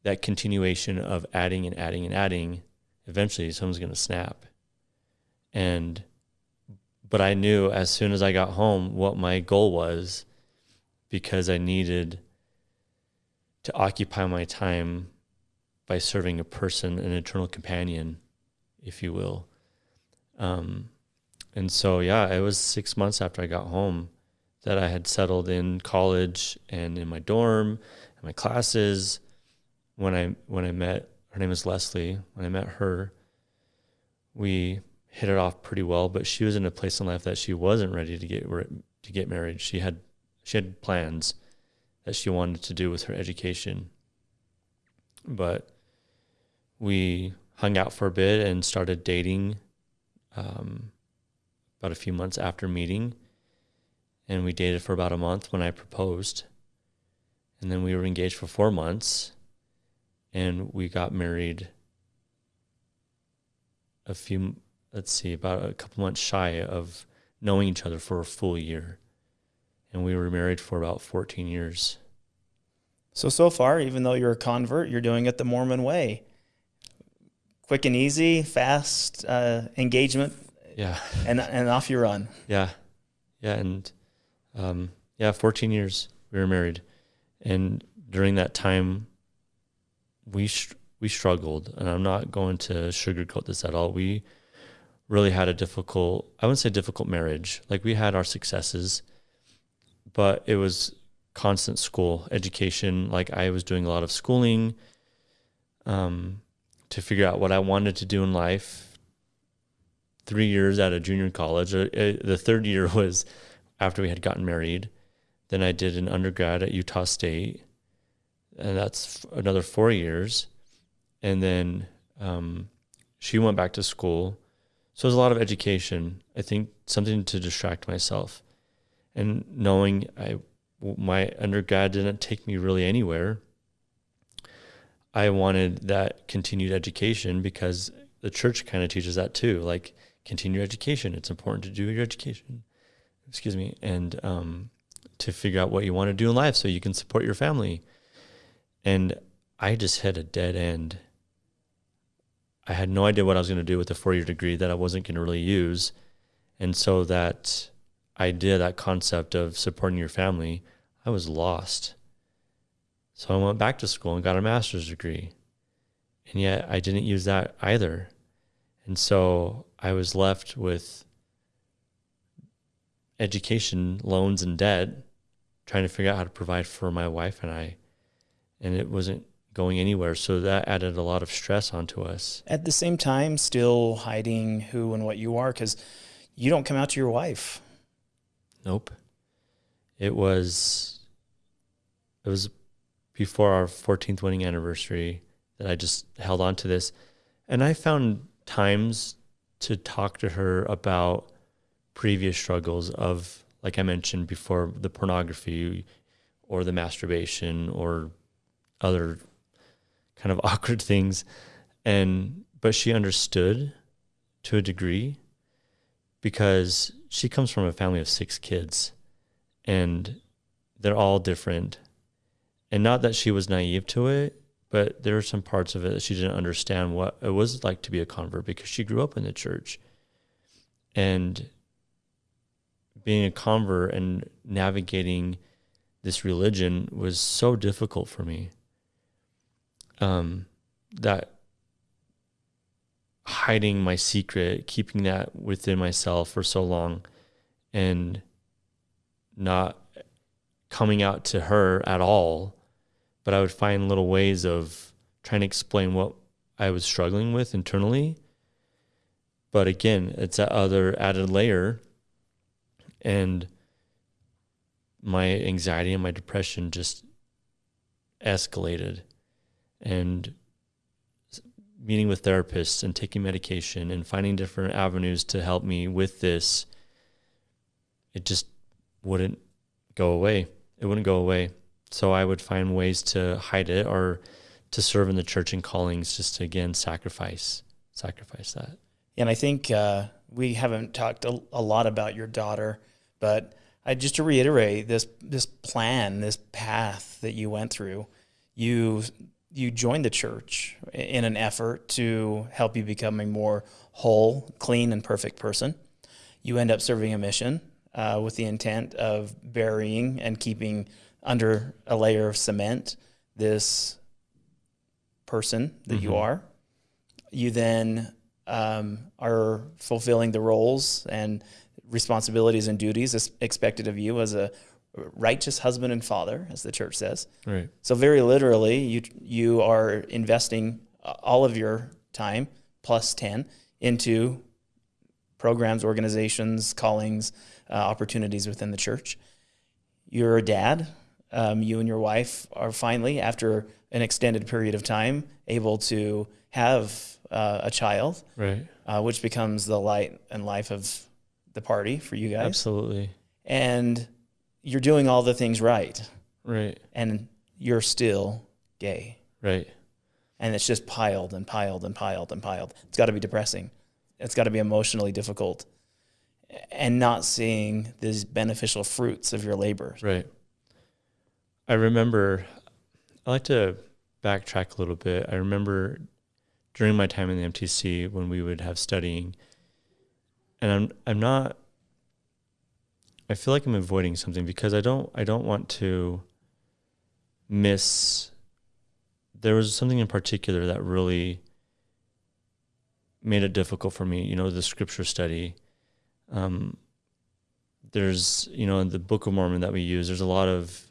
that continuation of adding and adding and adding, eventually someone's going to snap. And but I knew as soon as I got home what my goal was because I needed to occupy my time by serving a person, an eternal companion, if you will. Um, and so, yeah, it was six months after I got home that I had settled in college and in my dorm and my classes. When I when I met her name is Leslie. When I met her, we hit it off pretty well, but she was in a place in life that she wasn't ready to get to get married. She had she had plans that she wanted to do with her education. But we hung out for a bit and started dating um, about a few months after meeting. And we dated for about a month when I proposed. And then we were engaged for four months. And we got married a few let's see, about a couple months shy of knowing each other for a full year. And we were married for about 14 years. So, so far, even though you're a convert, you're doing it the Mormon way. Quick and easy, fast uh, engagement. Yeah. (laughs) And, and off you run. Yeah. Yeah. And um, yeah, 14 years we were married. And during that time, we, we struggled. And I'm not going to sugarcoat this at all. We, really had a difficult, I wouldn't say difficult marriage. Like we had our successes, but it was constant school education. Like I was doing a lot of schooling um, to figure out what I wanted to do in life, three years at a junior college. Uh, uh, the third (laughs) year was after we had gotten married. Then I did an undergrad at Utah State, and that's another four years. And then um, she went back to school. So it was a lot of education. I think something to distract myself, and knowing I my undergrad didn't take me really anywhere. I wanted that continued education because the church kind of teaches that too. Like continue education. It's important to do your education. Excuse me, and um, to figure out what you want to do in life so you can support your family. And I just hit a dead end. I had no idea what I was going to do with a four year degree that I wasn't going to really use. And so that idea, that concept of supporting your family, I was lost. So I went back to school and got a master's degree. And yet I didn't use that either. And so I was left with education loans and debt, trying to figure out how to provide for my wife and I. And it wasn't going anywhere. So that added a lot of stress onto us. At the same time, still hiding who and what you are because you don't come out to your wife. Nope. It was, it was before our 14th wedding anniversary that I just held on to this. And I found times to talk to her about previous struggles of, like I mentioned before, the pornography or the masturbation or other kind of (laughs) awkward things. And, but she understood to a degree because she comes from a family of six kids and they're all different. And not that she was naive to it, but there were some parts of it that she didn't understand what it was like to be a convert because she grew up in the church. And being a convert and navigating this religion was so difficult for me. Um, that hiding my secret, keeping that within myself for so long, and not coming out to her at all but I would find little ways of trying to explain what I was struggling with internally. But again, it's that other added layer. And my anxiety and my depression just escalated. And meeting with therapists and taking medication and finding different avenues to help me with this, it just wouldn't go away. It wouldn't go away. So I would find ways to hide it or to serve in the church and callings just to again sacrifice sacrifice that. And I think uh, we haven't talked a, a, lot about your daughter, but I just to reiterate this this plan, this path that you went through. You you joined the church in an effort to help you become a more whole, clean, and perfect person. You end up serving a mission uh, with the intent of burying and keeping under a layer of cement this person that mm-hmm. you are. You then um, are fulfilling the roles and responsibilities and duties expected of you as a righteous husband and father, as the church says. Right. So very literally, you you are investing all of your time plus ten into programs, organizations, callings, uh, opportunities within the church. You're a dad um, you and your wife are finally, after an extended period of time, able to have uh, a child, right? Uh, which becomes the light and life of the party for you guys. Absolutely. And you're doing all the things right, right? And you're still gay, right? And it's just piled and piled and piled and piled. It's got to be depressing. It's got to be emotionally difficult, and not seeing these beneficial fruits of your labor, right? I remember, I like to backtrack a little bit. I remember during my time in the MTC when we would have studying, and I'm I'm not. I feel like I'm avoiding something because I don't I don't want to miss. There was something in particular that really made it difficult for me. You know, the scripture study. Um, there's you know in the Book of Mormon that we use. There's a lot of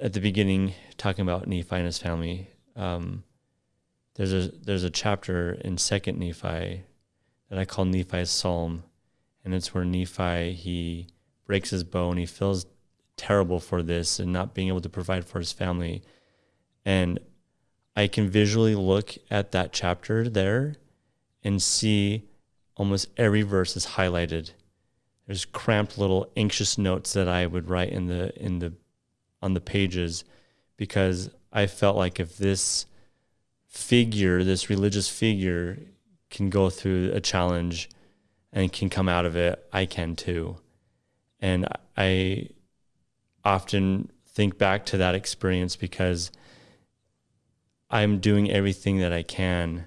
at the beginning talking about Nephi and his family. Um, there's a there's a chapter in Second Nephi that I call Nephi's Psalm. And it's where Nephi, he breaks his bow and he feels terrible for this and not being able to provide for his family. And I can visually look at that chapter there and see almost every verse is highlighted. There's cramped little anxious notes that I would write in the in the on the pages because I felt like if this figure, this religious figure can go through a challenge and can come out of it, I can too. And I often think back to that experience because I'm doing everything that I can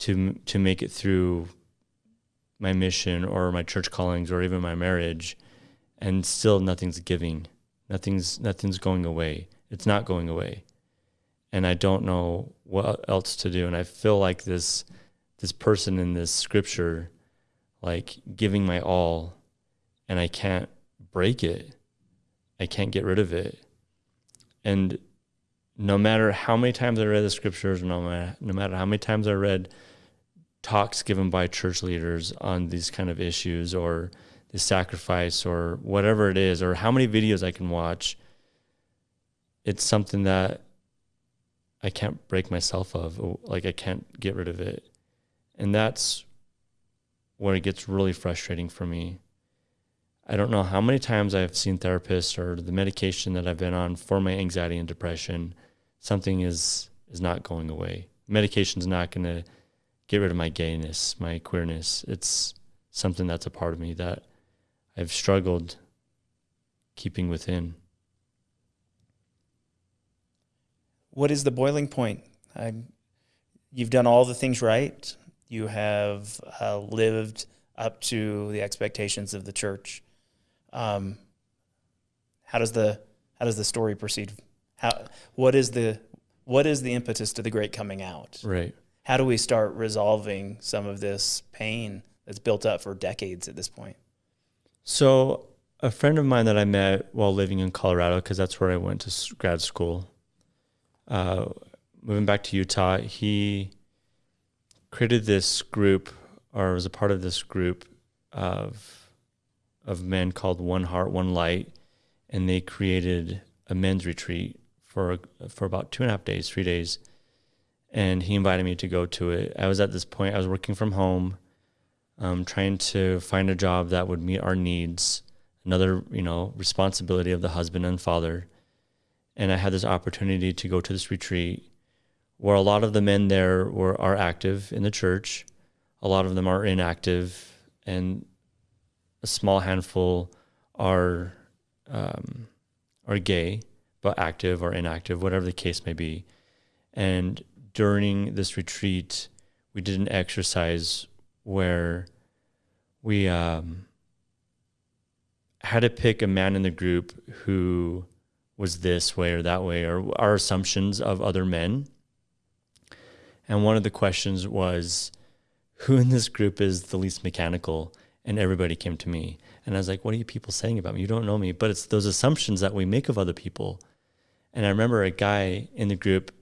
to to make it through my mission or my church callings or even my marriage and still nothing's giving. Nothing's nothing's going away. It's not going away. And i don't know what else to do. And i feel like this this person in this scripture like giving my all and i can't break it i can't get rid of it and no matter how many times I read the scriptures, no matter, no matter how many times I read talks given by church leaders on these kind of issues or the sacrifice or whatever it is, or how many videos I can watch, it's something that I can't break myself of. Like I can't get rid of it. And that's where it gets really frustrating for me. I don't know how many times I've seen therapists or the medication that I've been on for my anxiety and depression something is is not going away. Medication's not going to get rid of my gayness, my queerness. It's something that's a part of me that I've struggled keeping within. What is the boiling point? I'm, you've done all the things right. You have uh, lived up to the expectations of the church. Um, how does the how does the story proceed how what is the what is the impetus to the great coming out? Right. How do we start resolving some of this pain that's built up for decades at this point? So, a friend of mine that I met while living in Colorado, because that's where I went to grad school, uh, moving back to Utah, he created this group, or was a part of this group of of men called One Heart, One Light, and they created a men's retreat for for about two and a half days, three days, and he invited me to go to it. I was at this point, I was working from home, um, trying to find a job that would meet our needs, another you know responsibility of the husband and father, and I had this opportunity to go to this retreat, where a lot of the men there were are active in the church, a lot of them are inactive, and a small handful are um, are gay but active or inactive, whatever the case may be. And during this retreat, we did an exercise where we um, had to pick a man in the group who was this way or that way, or our assumptions of other men. And one of the questions was, who in this group is the least mechanical? And everybody came to me. And I was like, what are you people saying about me? You don't know me. But it's those assumptions that we make of other people. And I remember a guy in the group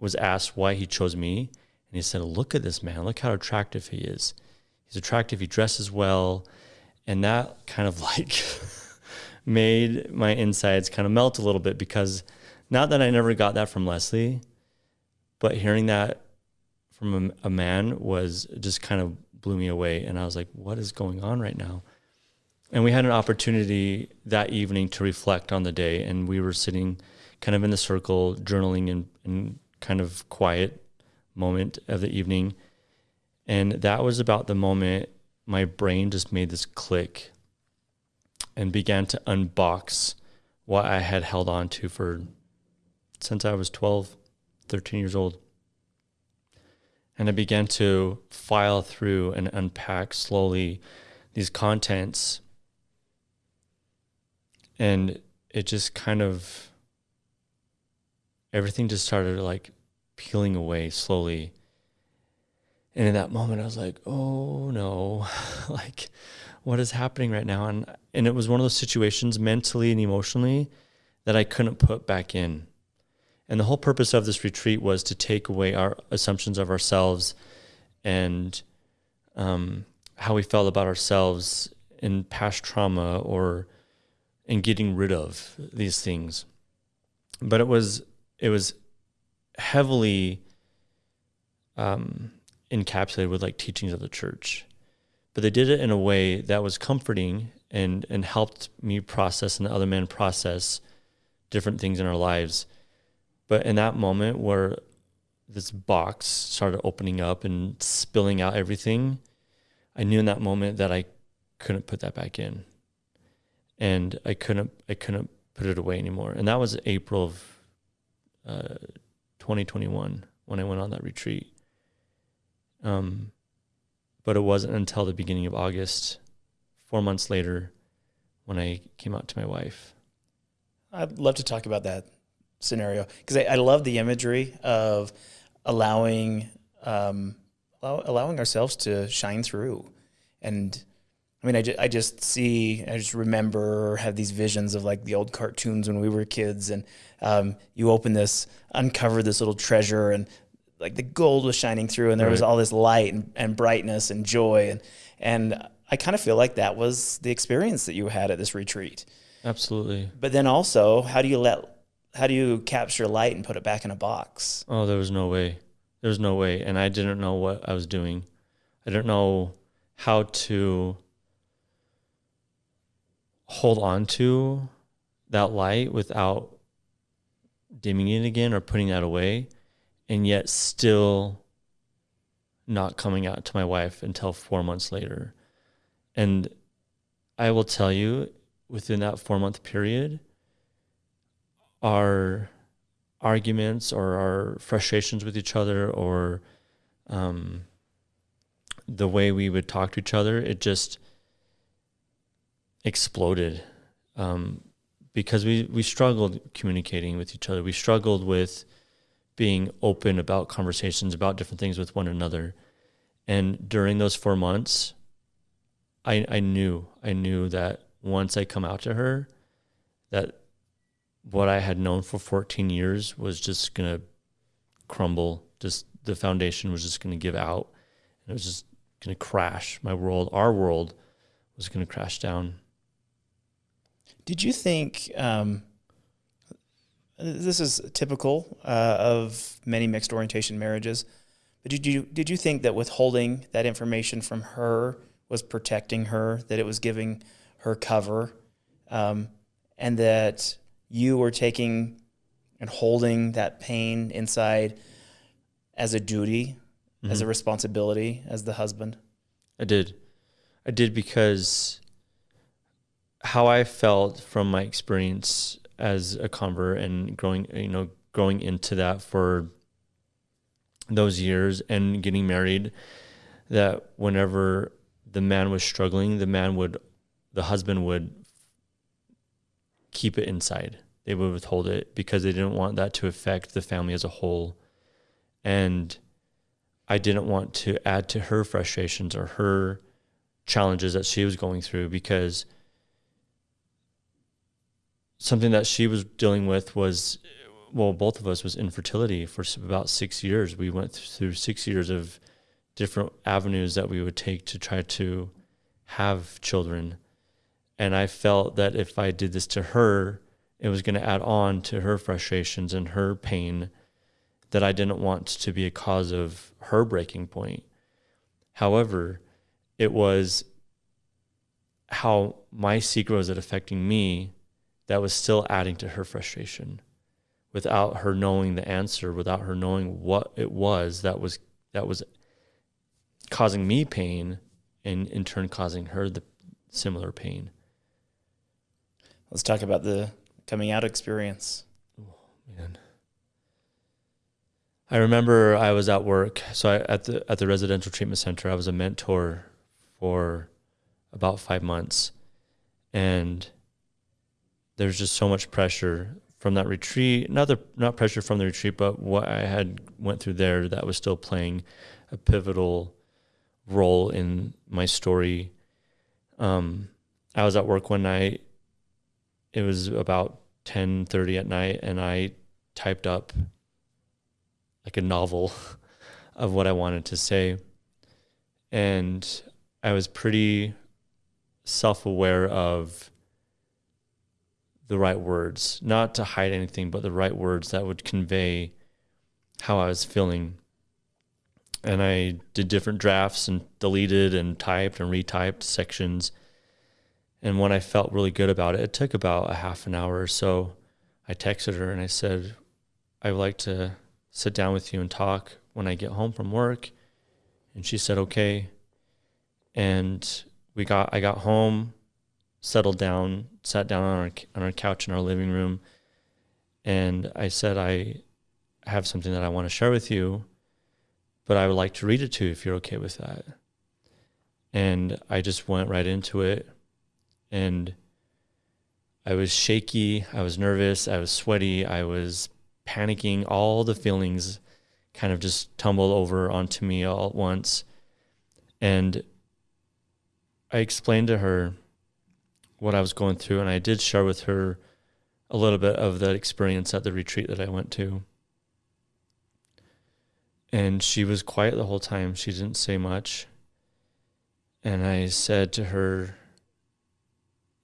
was asked why he chose me. And he said, Look at this man. Look how attractive he is. He's attractive. He dresses well. And that kind of (laughs) like made my insides kind of melt a little bit because not that I never got that from Leslie, but hearing that from a, a man was just kind of blew me away. And I was like, What is going on right now? And we had an opportunity that evening to reflect on the day. And we were sitting kind of in the circle, journaling in, in kind of quiet moment of the evening. And that was about the moment my brain just made this click and began to unbox what I had held on to for since I was 12, 13 years old. And I began to file through and unpack slowly these contents. And it just kind of everything just started like peeling away slowly. And in that moment, I was like, oh no, (laughs) like what is happening right now? And, and it was one of those situations mentally and emotionally that I couldn't put back in. And the whole purpose of this retreat was to take away our assumptions of ourselves and um, how we felt about ourselves in past trauma or in getting rid of these things. But it was it was heavily um, encapsulated with like teachings of the church. But they did it in a way that was comforting and and helped me process and the other man process different things in our lives. But in that moment where this box started opening up and spilling out everything, I knew in that moment that I couldn't put that back in. And I couldn't I couldn't put it away anymore. And that was April of uh, 2021 when I went on that retreat. Um, but it wasn't until the beginning of August, four months later, when I came out to my wife. I'd love to talk about that scenario because I, I, love the imagery of allowing um, allowing ourselves to shine through. And I mean, I, ju- I just see, I just remember, have these visions of like the old cartoons when we were kids, and um, you open this, uncover this little treasure, and like the gold was shining through, and there right. was all this light and, and brightness and joy, and and I kind of feel like that was the experience that you had at this retreat. Absolutely. But then also, how do you let, how do you capture light and put it back in a box? Oh, there was no way. There was no way, and I didn't know what I was doing. I didn't know how to hold on to that light without dimming it again or putting that away and yet still not coming out to my wife until four months later. And I will tell you, within that four month period, our arguments or our frustrations with each other or um, the way we would talk to each other, it just exploded um, because we, we struggled communicating with each other. We struggled with being open about conversations about different things with one another. And during those four months, I I knew I knew that once I come out to her, that what I had known for 14 years was just gonna crumble. Just the foundation was just gonna give out, and it was just gonna crash. My world, our world, was gonna crash down. Did you think um, this is typical uh, of many mixed orientation marriages. But did you did you think that withholding that information from her was protecting her, that it was giving her cover, um, and that you were taking and holding that pain inside as a duty, mm-hmm. as a mm-hmm. responsibility, as the husband? I did. I did because how I felt from my experience as a convert and growing, you know, growing into that for those years and getting married, that whenever the man was struggling, the man would, the husband would keep it inside. They would withhold it because they didn't want that to affect the family as a whole. And I didn't want to add to her frustrations or her challenges that she was going through because something that she was dealing with was well both of us was infertility for about six years we went through six years of different avenues that we would take to try to have children and i felt that if i did this to her it was going to add on to her frustrations and her pain that i didn't want to be a cause of her breaking point however it was how my secret was it affecting me that was still adding to her frustration without her knowing the answer, without her knowing what it was that was that was causing me pain and in turn causing her the similar pain. Let's talk about the coming out experience. Oh, man. I remember I was at work. So I, at the at the residential treatment center, I was a mentor for about five months, and there's just so much pressure from that retreat. Not the not pressure from the retreat, but what I had went through there that was still playing a pivotal role in my story. Um, I was at work one night. It was about ten thirty at night, and I typed up like a novel (laughs) of what I wanted to say. and I was pretty self aware of the right words, not to hide anything, but the right words that would convey how I was feeling. And I did different drafts and deleted and typed and retyped sections. And when I felt really good about it, it took about a half an hour or so. I texted her and I said, I would like to sit down with you and talk when I get home from work. And she said, okay. And we got, I got home, settled down, sat down on our, on our couch in our living room. And I said, I have something that I want to share with you, but I would like to read it to you if you're okay with that. And I just went right into it. And I was shaky, I was nervous, I was sweaty, I was panicking, all the feelings kind of just tumbled over onto me all at once. And I explained to her what I was going through, and I did share with her a little bit of that experience at the retreat that I went to. And she was quiet the whole time. She didn't say much. And I said to her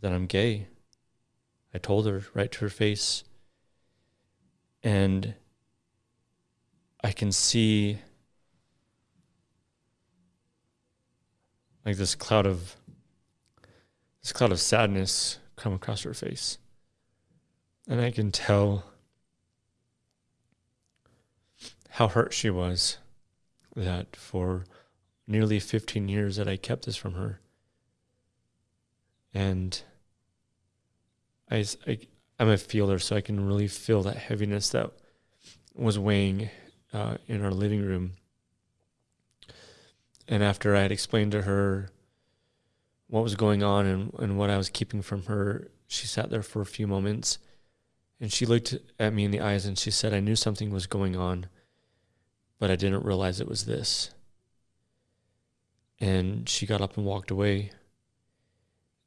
that I'm gay. I told her right to her face. And I can see like this cloud of this cloud of sadness come across her face. And I can tell how hurt she was that for nearly 15 years that I kept this from her. And I, I, am a feeler, so I can really feel that heaviness that was weighing uh, in our living room. And after I had explained to her what was going on and, and what I was keeping from her, she sat there for a few moments and she looked at me in the eyes and she said, I knew something was going on, but I didn't realize it was this. And she got up and walked away.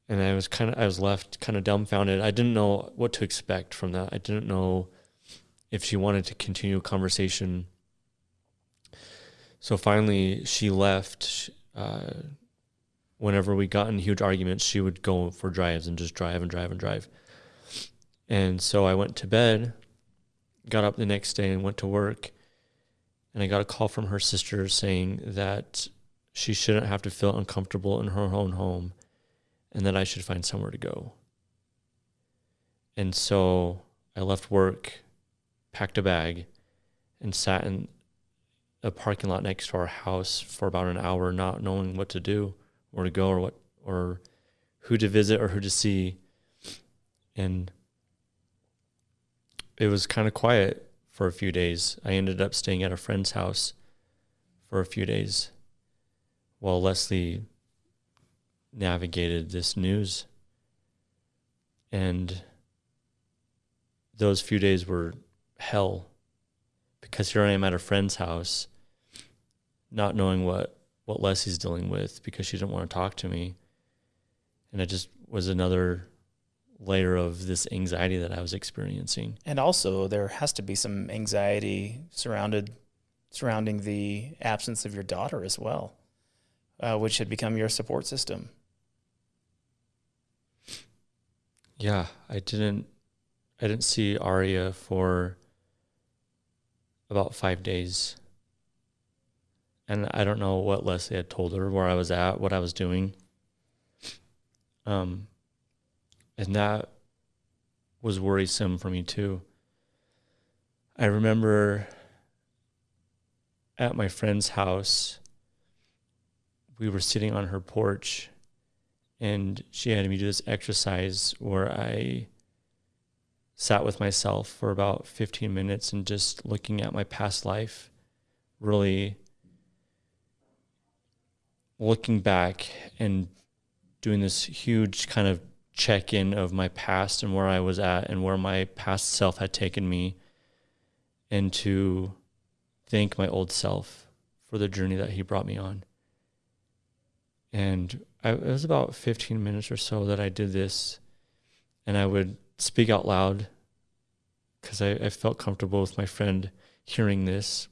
And I was kind of, I was left kind of dumbfounded. I didn't know what to expect from that. I didn't know if she wanted to continue a conversation. So finally, she left. Uh, whenever we got in huge arguments, she would go for drives and just drive and drive and drive. And so I went to bed, got up the next day and went to work. And I got a call from her sister saying that she shouldn't have to feel uncomfortable in her own home and that I should find somewhere to go. And so I left work, packed a bag, and sat in a parking lot next to our house for about an hour, not knowing what to do, where to go, or what, or who to visit, or who to see. And it was kind of quiet for a few days. I ended up staying at a friend's house for a few days while Leslie navigated this news. And those few days were hell because here I am at a friend's house, not knowing what, what Leslie's dealing with because she didn't want to talk to me. And it just was another layer of this anxiety that I was experiencing. And also, there has to be some anxiety surrounded surrounding the absence of your daughter as well, uh, which had become your support system. Yeah, I didn't. I didn't see Aria for about five days. And I don't know what Leslie had told her, where I was at, what I was doing. Um, and that was worrisome for me too. I remember at my friend's house, we were sitting on her porch, and she had me do this exercise where I sat with myself for about 15 minutes and just looking at my past life, really looking back and doing this huge kind of check in of my past and where I was at and where my past self had taken me, and to thank my old self for the journey that he brought me on. And I, it was about 15 minutes or so that I did this, and I would speak out loud because I, I felt comfortable with my friend hearing this.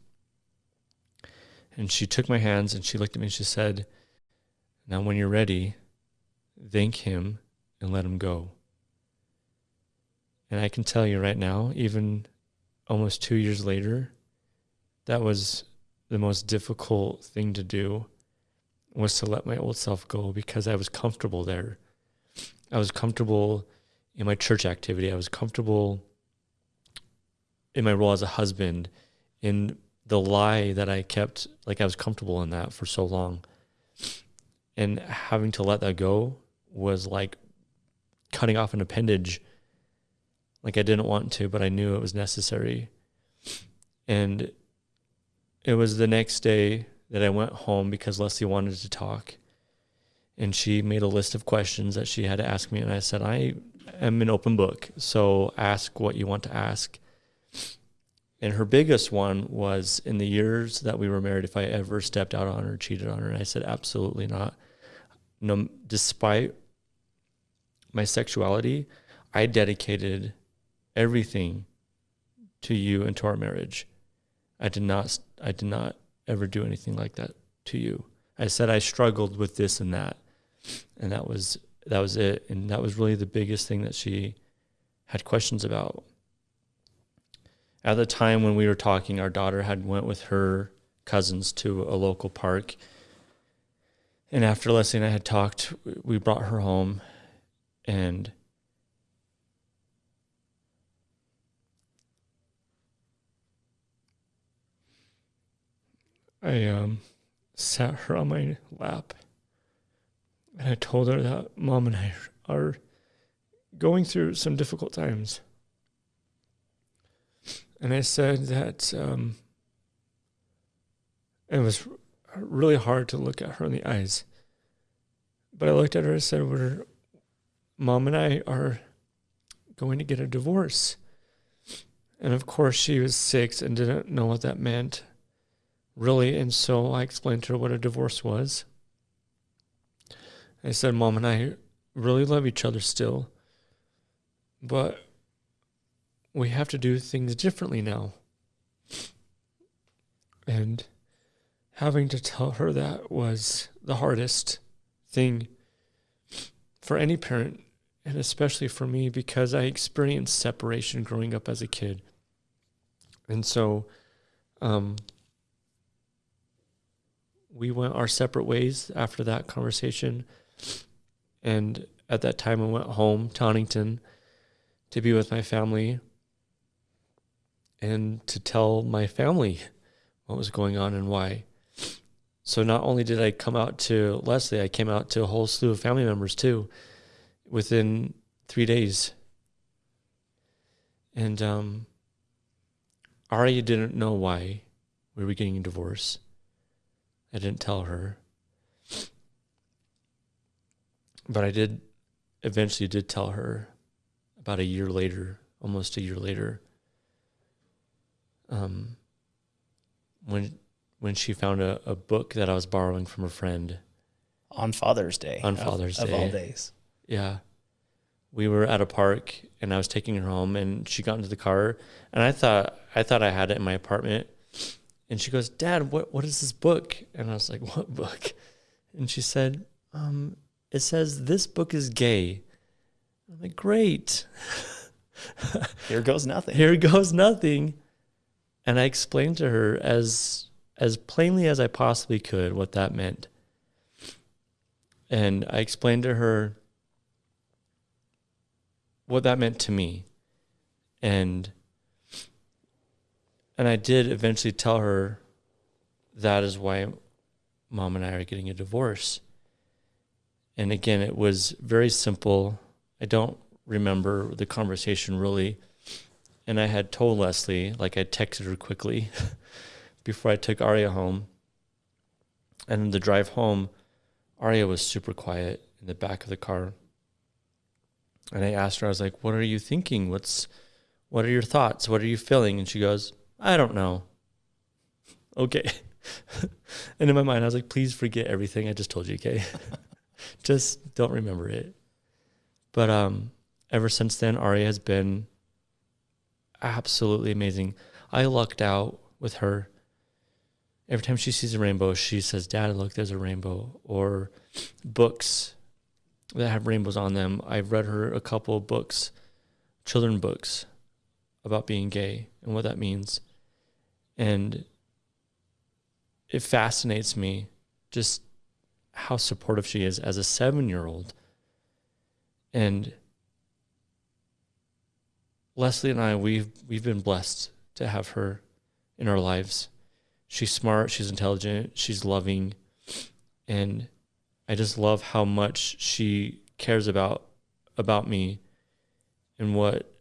And she took my hands and she looked at me and she said, Now, when you're ready, thank him and let him go. And I can tell you right now, even almost two years later, that was the most difficult thing to do was to let my old self go because I was comfortable there. I was comfortable in my church activity. I was comfortable in my role as a husband, in the lie that I kept, like I was comfortable in that for so long. And having to let that go was like cutting off an appendage. Like I didn't want to, but I knew it was necessary. And it was the next day that I went home because Leslie wanted to talk. And she made a list of questions that she had to ask me. And I said, I am an open book. So ask what you want to ask. And her biggest one was in the years that we were married, if I ever stepped out on her, cheated on her. And I said, absolutely not. No, despite my sexuality, I dedicated everything to you and to our marriage. I did not, I did not ever do anything like that to you. I said I struggled with this and that, and that was that was it. And that was really the biggest thing that she had questions about. At the time when we were talking, our daughter had went with her cousins to a local park. And after Leslie and I had talked, we brought her home and I um, sat her on my lap and I told her that mom and I are going through some difficult times. And I said that um, it was really hard to look at her in the eyes. But I looked at her and said, We're, Mom and I are going to get a divorce. And of course, she was six and didn't know what that meant really. And so I explained to her what a divorce was. I said, Mom and I really love each other still, but we have to do things differently now. And having to tell her that was the hardest thing for any parent, and especially for me because I experienced separation growing up as a kid. And so, um, we went our separate ways after that conversation. And at that time, I went home to Huntington to be with my family and to tell my family what was going on and why. So not only did I come out to Leslie, I came out to a whole slew of family members too within three days. And um, didn't know why we were getting a divorce. I didn't tell her. But I did eventually did tell her about a year later, almost a year later. Um, when when she found a, a book that I was borrowing from a friend on Father's Day. On Father's of, Day. Of all days. Yeah. We were at a park and I was taking her home and she got into the car and I thought I thought I had it in my apartment and she goes, Dad, what, what is this book? And I was like, (laughs) What book? And she said, um, It says, This book is gay. I'm like, Great. (laughs) Here goes nothing. Here goes nothing. And I explained to her as as plainly as I possibly could what that meant. And I explained to her what that meant to me. And and I did eventually tell her that is why mom and I are getting a divorce. And again, it was very simple. I don't remember the conversation really. And I had told Leslie, like I texted her quickly (laughs) before I took Aria home. And in the drive home, Aria was super quiet in the back of the car. And I asked her, I was like, what are you thinking? What's, what are your thoughts? What are you feeling? And she goes, I don't know. Okay. (laughs) and in my mind, I was like, please forget everything I just told you, okay? (laughs) just don't remember it. But um, ever since then, Aria has been absolutely amazing. I lucked out with her every time she sees a rainbow, she says, Dad, look, there's a rainbow. Or books that have rainbows on them. I've read her a couple of books, children books about being gay and what that means. And it fascinates me just how supportive she is as a seven year old. And Leslie and I, we've we've been blessed to have her in our lives. She's smart, she's intelligent, she's loving, and I just love how much she cares about about me and what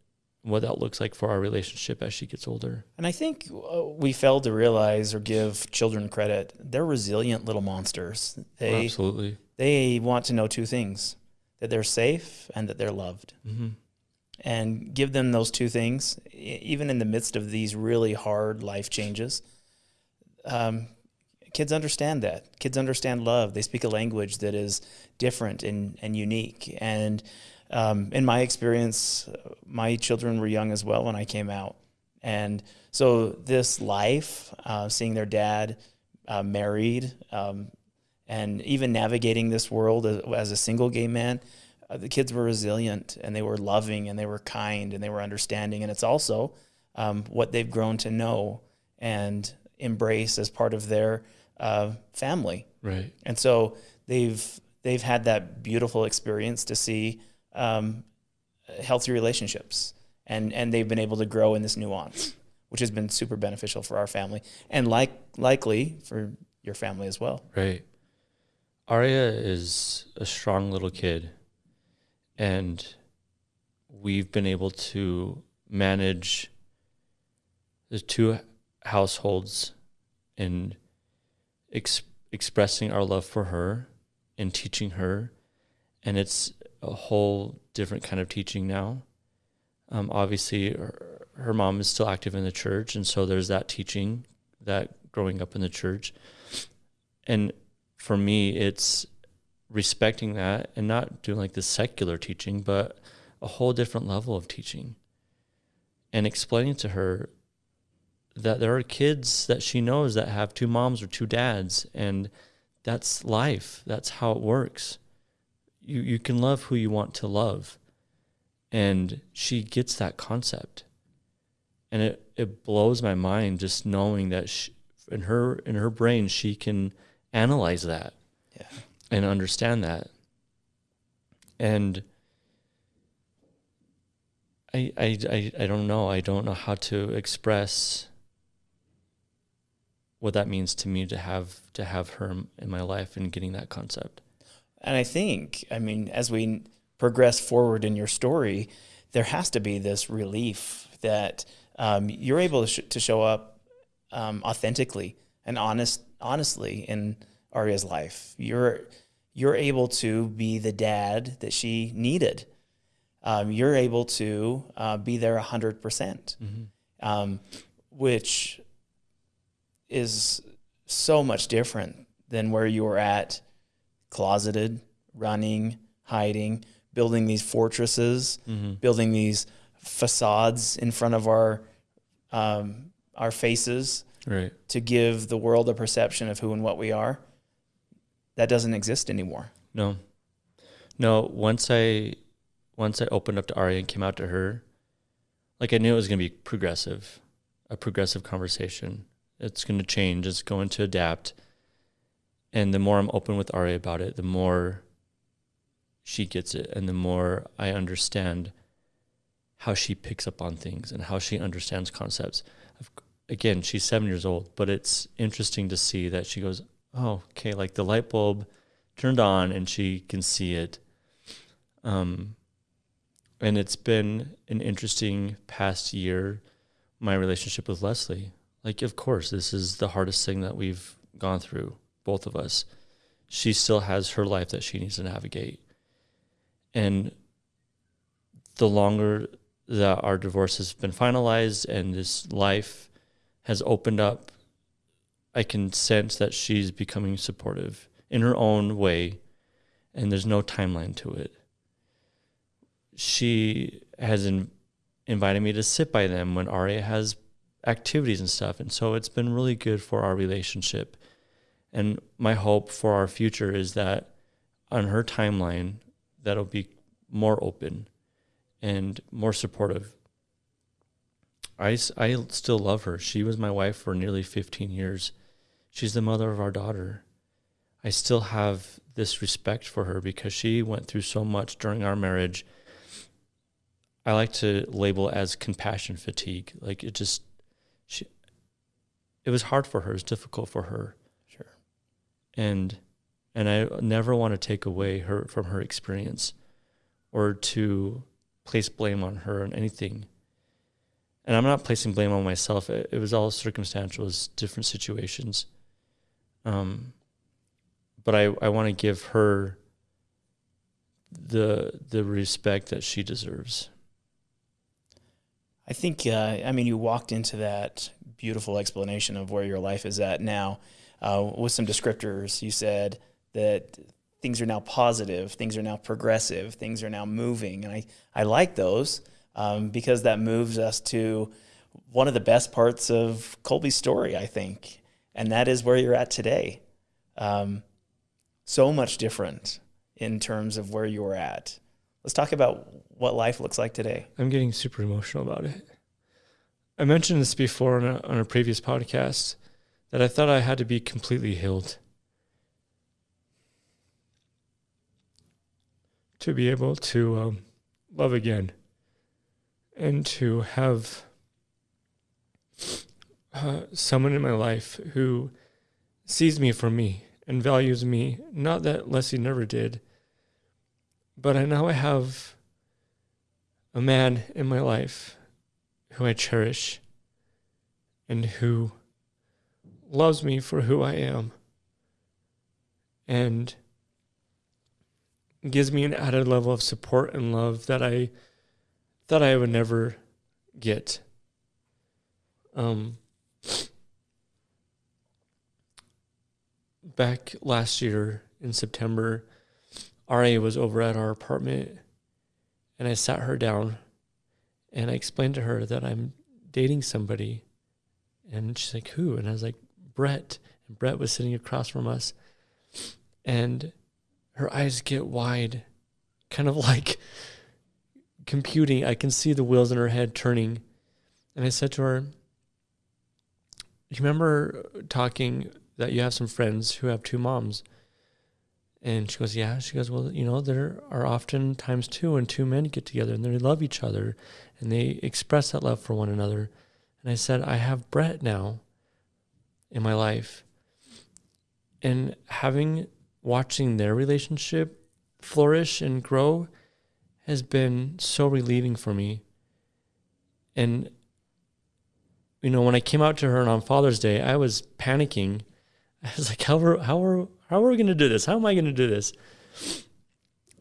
what that looks like for our relationship as she gets older. And I think uh, we fail to realize or give children credit. They're resilient little monsters. They Absolutely. they want to know two things: that they're safe and that they're loved. Mm-hmm. And give them those two things, even in the midst of these really hard life changes. Um, kids understand that. Kids understand love. They speak a language that is different and, and unique. And um, in my experience, my children were young as well when I came out. And so this life, uh, seeing their dad uh, married, um, and even navigating this world as, as a single gay man, uh, the kids were resilient and they were loving and they were kind and they were understanding. And it's also um, what they've grown to know and embrace as part of their uh, family. Right. And so they've they've had that beautiful experience to see um, healthy relationships, and and they've been able to grow in this nuance, which has been super beneficial for our family, and like likely for your family as well. Right. Aria is a strong little kid, and we've been able to manage the two households and ex- expressing our love for her and teaching her. And it's a whole different kind of teaching now. Um, obviously, her, her mom is still active in the church, and so there's that teaching that growing up in the church. And for me, it's respecting that and not doing like the secular teaching, but a whole different level of teaching and explaining to her that there are kids that she knows that have two moms or two dads and that's life that's how it works you you can love who you want to love and she gets that concept and it it blows my mind just knowing that she, in her in her brain she can analyze that Yeah. and understand that and I, I, I, I don't know. I don't know how to express what that means to me to have to have her in my life and getting that concept. And I think, I mean, as we progress forward in your story, there has to be this relief that um, you're able to, sh- to show up um, authentically and honest, honestly in Aria's life. You're you're able to be the dad that she needed. Um, you're able to uh, be there hundred percent, um, which is so much different than where you were at closeted, running, hiding, building these fortresses, building these facades in front of our um, our faces Right. to give the world a perception of who and what we are. That doesn't exist anymore. No. No, once I once I opened up to Aria and came out to her, like I knew it was gonna be progressive, a progressive conversation. It's gonna change, it's going to adapt. And the more I'm open with Aria about it, the more she gets it and the more I understand how she picks up on things and how she understands concepts. Again, she's seven years old, but it's interesting to see that she goes, Oh, okay, like the light bulb turned on and she can see it. Um, and it's been an interesting past year, my relationship with Leslie. Like, of course, this is the hardest thing that we've gone through, both of us. She still has her life that she needs to navigate. And the longer that our divorce has been finalized and this life has opened up, I can sense that she's becoming supportive in her own way, and there's no timeline to it. She has in, invited me to sit by them when Aria has activities and stuff. And so it's been really good for our relationship. And my hope for our future is that on her timeline, that'll be more open and more supportive. I, I still love her. She was my wife for nearly 15 years. She's the mother of our daughter. I still have this respect for her because she went through so much during our marriage. I like to label as compassion fatigue. Like it just, she, it was hard for her. It was difficult for her. And, and I never want to take away her from her experience or to place blame on her and anything. And I'm not placing blame on myself. It, it was all circumstantial. It was different situations. Um, but I, I want to give her the the respect that she deserves. I think, uh, I mean, you walked into that beautiful explanation of where your life is at now uh, with some descriptors. You said that things are now positive, things are now progressive, things are now moving. And I, I like those um, because that moves us to one of the best parts of Colby's story, I think. And that is where you're at today. Um, so much different in terms of where you're at. Let's talk about what life looks like today. I'm getting super emotional about it. I mentioned this before on a, on a previous podcast that I thought I had to be completely healed to be able to um, love again and to have uh, someone in my life who sees me for me and values me. Not that Leslie never did, but I now I have a man in my life who I cherish and who loves me for who I am and gives me an added level of support and love that I that I would never get. Um, back last year in September, Aria was over at our apartment and I sat her down and I explained to her that I'm dating somebody. And she's like, Who? And I was like, Brett. And Brett was sitting across from us. And her eyes get wide, kind of (laughs) like computing. I can see the wheels in her head turning. And I said to her, You remember talking that you have some friends who have two moms? And she goes, Yeah. She goes, Well, you know, there are often times too when two men get together and they love each other and they express that love for one another. And I said, I have Brett now in my life. And having watching their relationship flourish and grow has been so relieving for me. And you know, when I came out to her on Father's Day, I was panicking. I was like, how are, how are, how are we going to do this? How am I going to do this?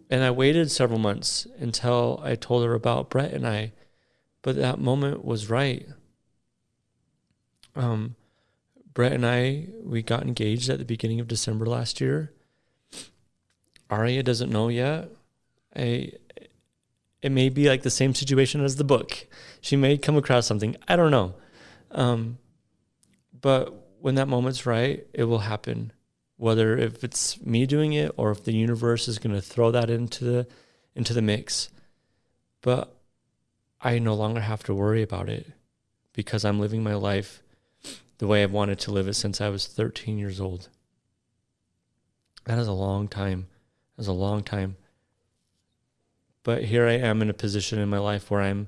And I waited several months until I told her about Brett and I, but that moment was right. Um, Brett and I, we got engaged at the beginning of December last year. Aria doesn't know yet. I, it may be like the same situation as the book. She may come across something. I don't know. Um, but when that moment's right, it will happen. Whether if it's me doing it or if the universe is going to throw that into the into the mix. But I no longer have to worry about it because I'm living my life the way I've wanted to live it since I was 13 years old. That is a long time. That is a long time. But here I am in a position in my life where I'm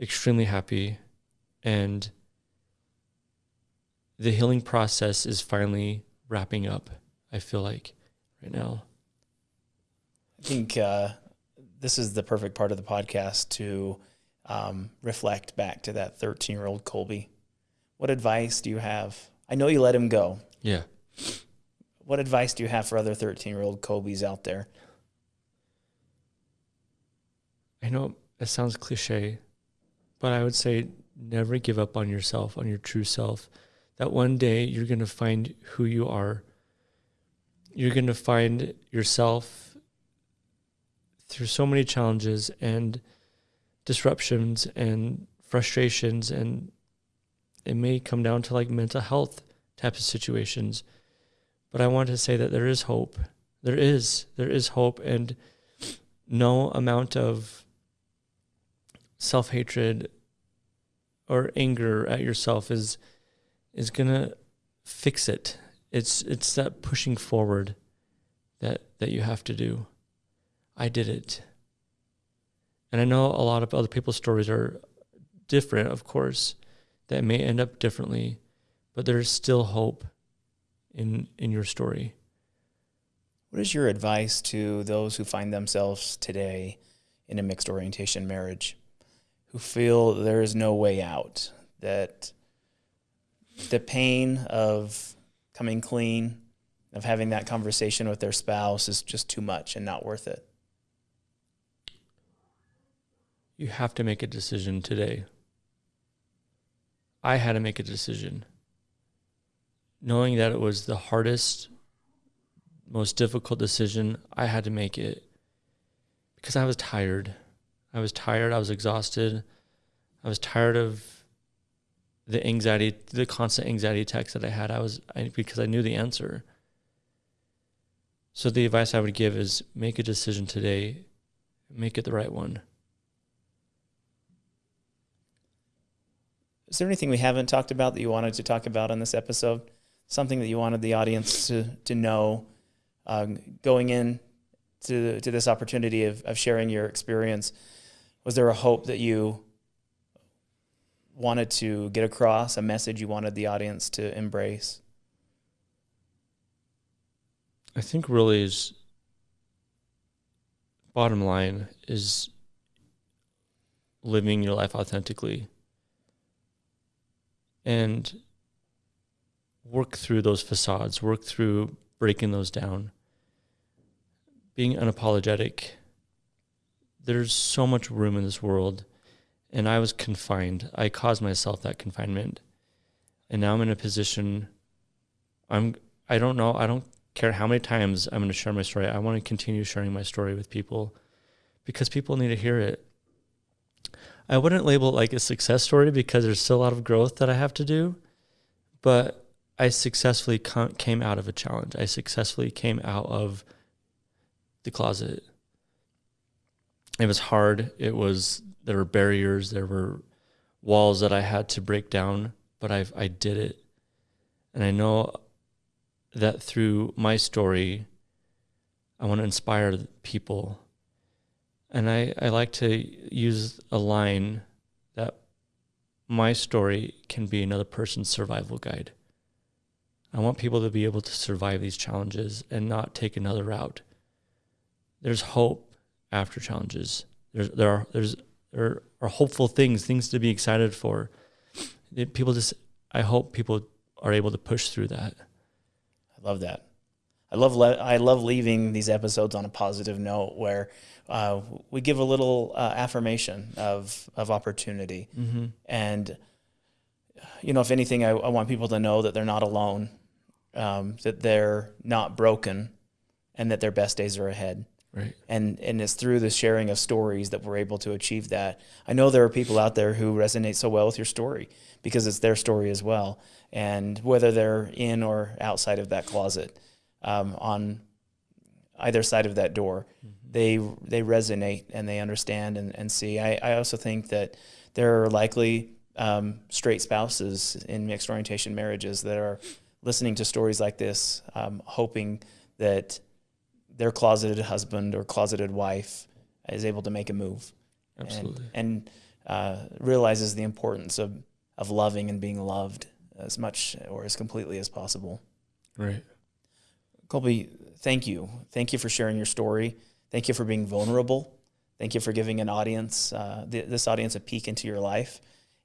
extremely happy and the healing process is finally wrapping up, I feel like, right now. I think uh, this is the perfect part of the podcast to um, reflect back to that 13 year old Colby. What advice do you have? I know you let him go. Yeah. What advice do you have for other 13 year old Colbys out there? I know it sounds cliche, but I would say never give up on yourself, on your true self that one day you're going to find who you are. You're going to find yourself through so many challenges and disruptions and frustrations and it may come down to like mental health type of situations. But I want to say that there is hope. There is. There is hope. And no amount of self hatred or anger at yourself is is gonna fix it. It's it's that pushing forward that that you have to do. I did it. And I know a lot of other people's stories are different, of course, that may end up differently, but there's still hope in in your story. What is your advice to those who find themselves today in a mixed orientation marriage, who feel there is no way out, that the pain of coming clean, of having that conversation with their spouse is just too much and not worth it? You have to make a decision today. I had to make a decision knowing that it was the hardest, most difficult decision, I had to make it because I was tired. I was tired. I was exhausted. I was tired of the anxiety, the constant anxiety attacks that I had. I was I, because I knew the answer. So the advice I would give is make a decision today, make it the right one. Is there anything we haven't talked about that you wanted to talk about on this episode? something that you wanted the audience to to know um, going in to to this opportunity of, of sharing your experience? Was there a hope that you wanted to get across, a message you wanted the audience to embrace? I think really is bottom line is living your life authentically. And work through those facades, work through breaking those down, being unapologetic. There's so much room in this world, and I was confined. I caused myself that confinement, and now I'm in a position. I'm. I don't know. I don't care how many times I'm going to share my story. I want to continue sharing my story with people, because people need to hear it. I wouldn't label it like a success story because there's still a lot of growth that I have to do, but I successfully came out of a challenge. I successfully came out of the closet. It was hard. It was there were barriers, there were walls that I had to break down, but I I did it. And I know that through my story I want to inspire people. And I, I like to use a line that my story can be another person's survival guide. I want people to be able to survive these challenges and not take another route. There's hope after challenges. There's there are there's there are hopeful things, things to be excited for. People just I hope people are able to push through that. I love that. I love le- I love leaving these episodes on a positive note where uh, we give a little uh, affirmation of of opportunity, mm-hmm. and you know, if anything, I, I, want people to know that they're not alone um, that they're not broken and that their best days are ahead. Right. And and it's through the sharing of stories that we're able to achieve that. I know there are people out there who resonate so well with your story because it's their story as well. And whether they're in or outside of that closet, um, on either side of that door, mm-hmm. they they resonate and they understand and, and see. I, I also think that there are likely um, straight spouses in mixed orientation marriages that are listening to stories like this, um, hoping that their closeted husband or closeted wife is able to make a move. Absolutely. And, and uh, realizes the importance of, of loving and being loved as much or as completely as possible. Right. Colby, thank you. Thank you for sharing your story. Thank you for being vulnerable. Thank you for giving an audience, uh, th- this audience, a peek into your life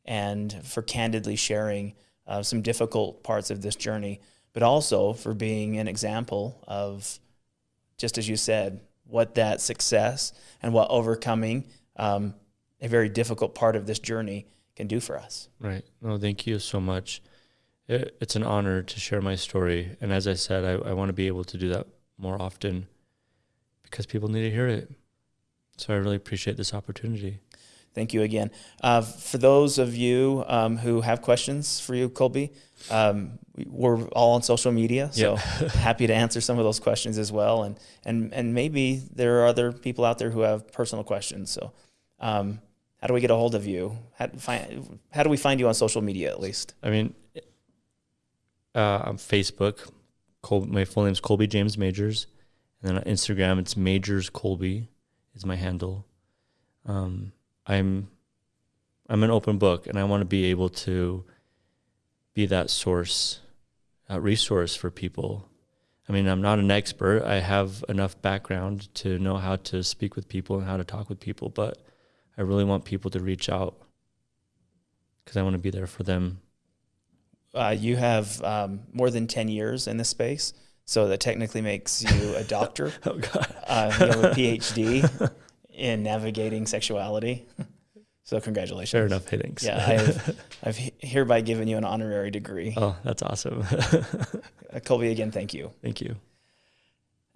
and for candidly sharing uh, some difficult parts of this journey, but also for being an example of, just as you said, what that success and what overcoming um, a very difficult part of this journey can do for us. Right. No, thank you so much. It, it's an honor to share my story. And as I said, I, I want to be able to do that more often because people need to hear it. So I really appreciate this opportunity. Thank you again. Uh, for those of you um, who have questions for you, Colby, um, we're all on social media, so (laughs) happy to answer some of those questions as well. And and and maybe there are other people out there who have personal questions. So, um, how do we get a hold of you? How, find, how do we find you on social media at least? I mean, uh, on Facebook, Col- my full name is Colby James Majors, and then on Instagram it's Majors Colby is my handle. Um, I'm I'm an open book, and I want to be able to be that source, uh, resource for people. I mean, I'm not an expert. I have enough background to know how to speak with people and how to talk with people, but I really want people to reach out because I want to be there for them. Uh, you have um, more than 10 years in this space, so that technically makes you a (laughs) doctor. oh, God. Uh, you have a PhD (laughs) in navigating sexuality. So congratulations. Fair enough, hittings. Yeah, I've, (laughs) I've hereby given you an honorary degree. Oh, that's awesome. Uh, Colby, again, thank you. Thank you.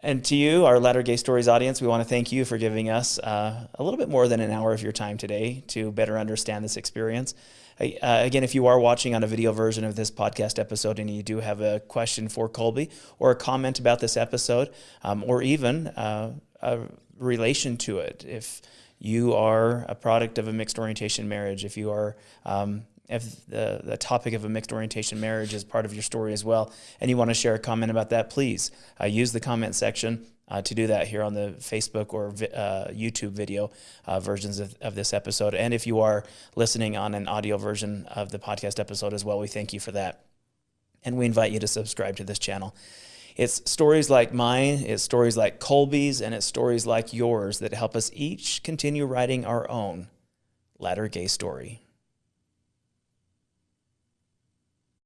And to you, our Latter Gay Stories audience, we want to thank you for giving us uh, a little bit more than an hour of your time today to better understand this experience. Uh, again, if you are watching on a video version of this podcast episode and you do have a question for Colby or a comment about this episode, um, or even uh, a relation to it, if you are a product of a mixed orientation marriage, if you are um, if the, the topic of a mixed orientation marriage is part of your story as well, and you want to share a comment about that, please uh, use the comment section uh, to do that here on the Facebook or uh, YouTube video uh, versions of, of this episode. And if you are listening on an audio version of the podcast episode as well, we thank you for that. And we invite you to subscribe to this channel. It's stories like mine, it's stories like Colby's, and it's stories like yours that help us each continue writing our own latter gay story.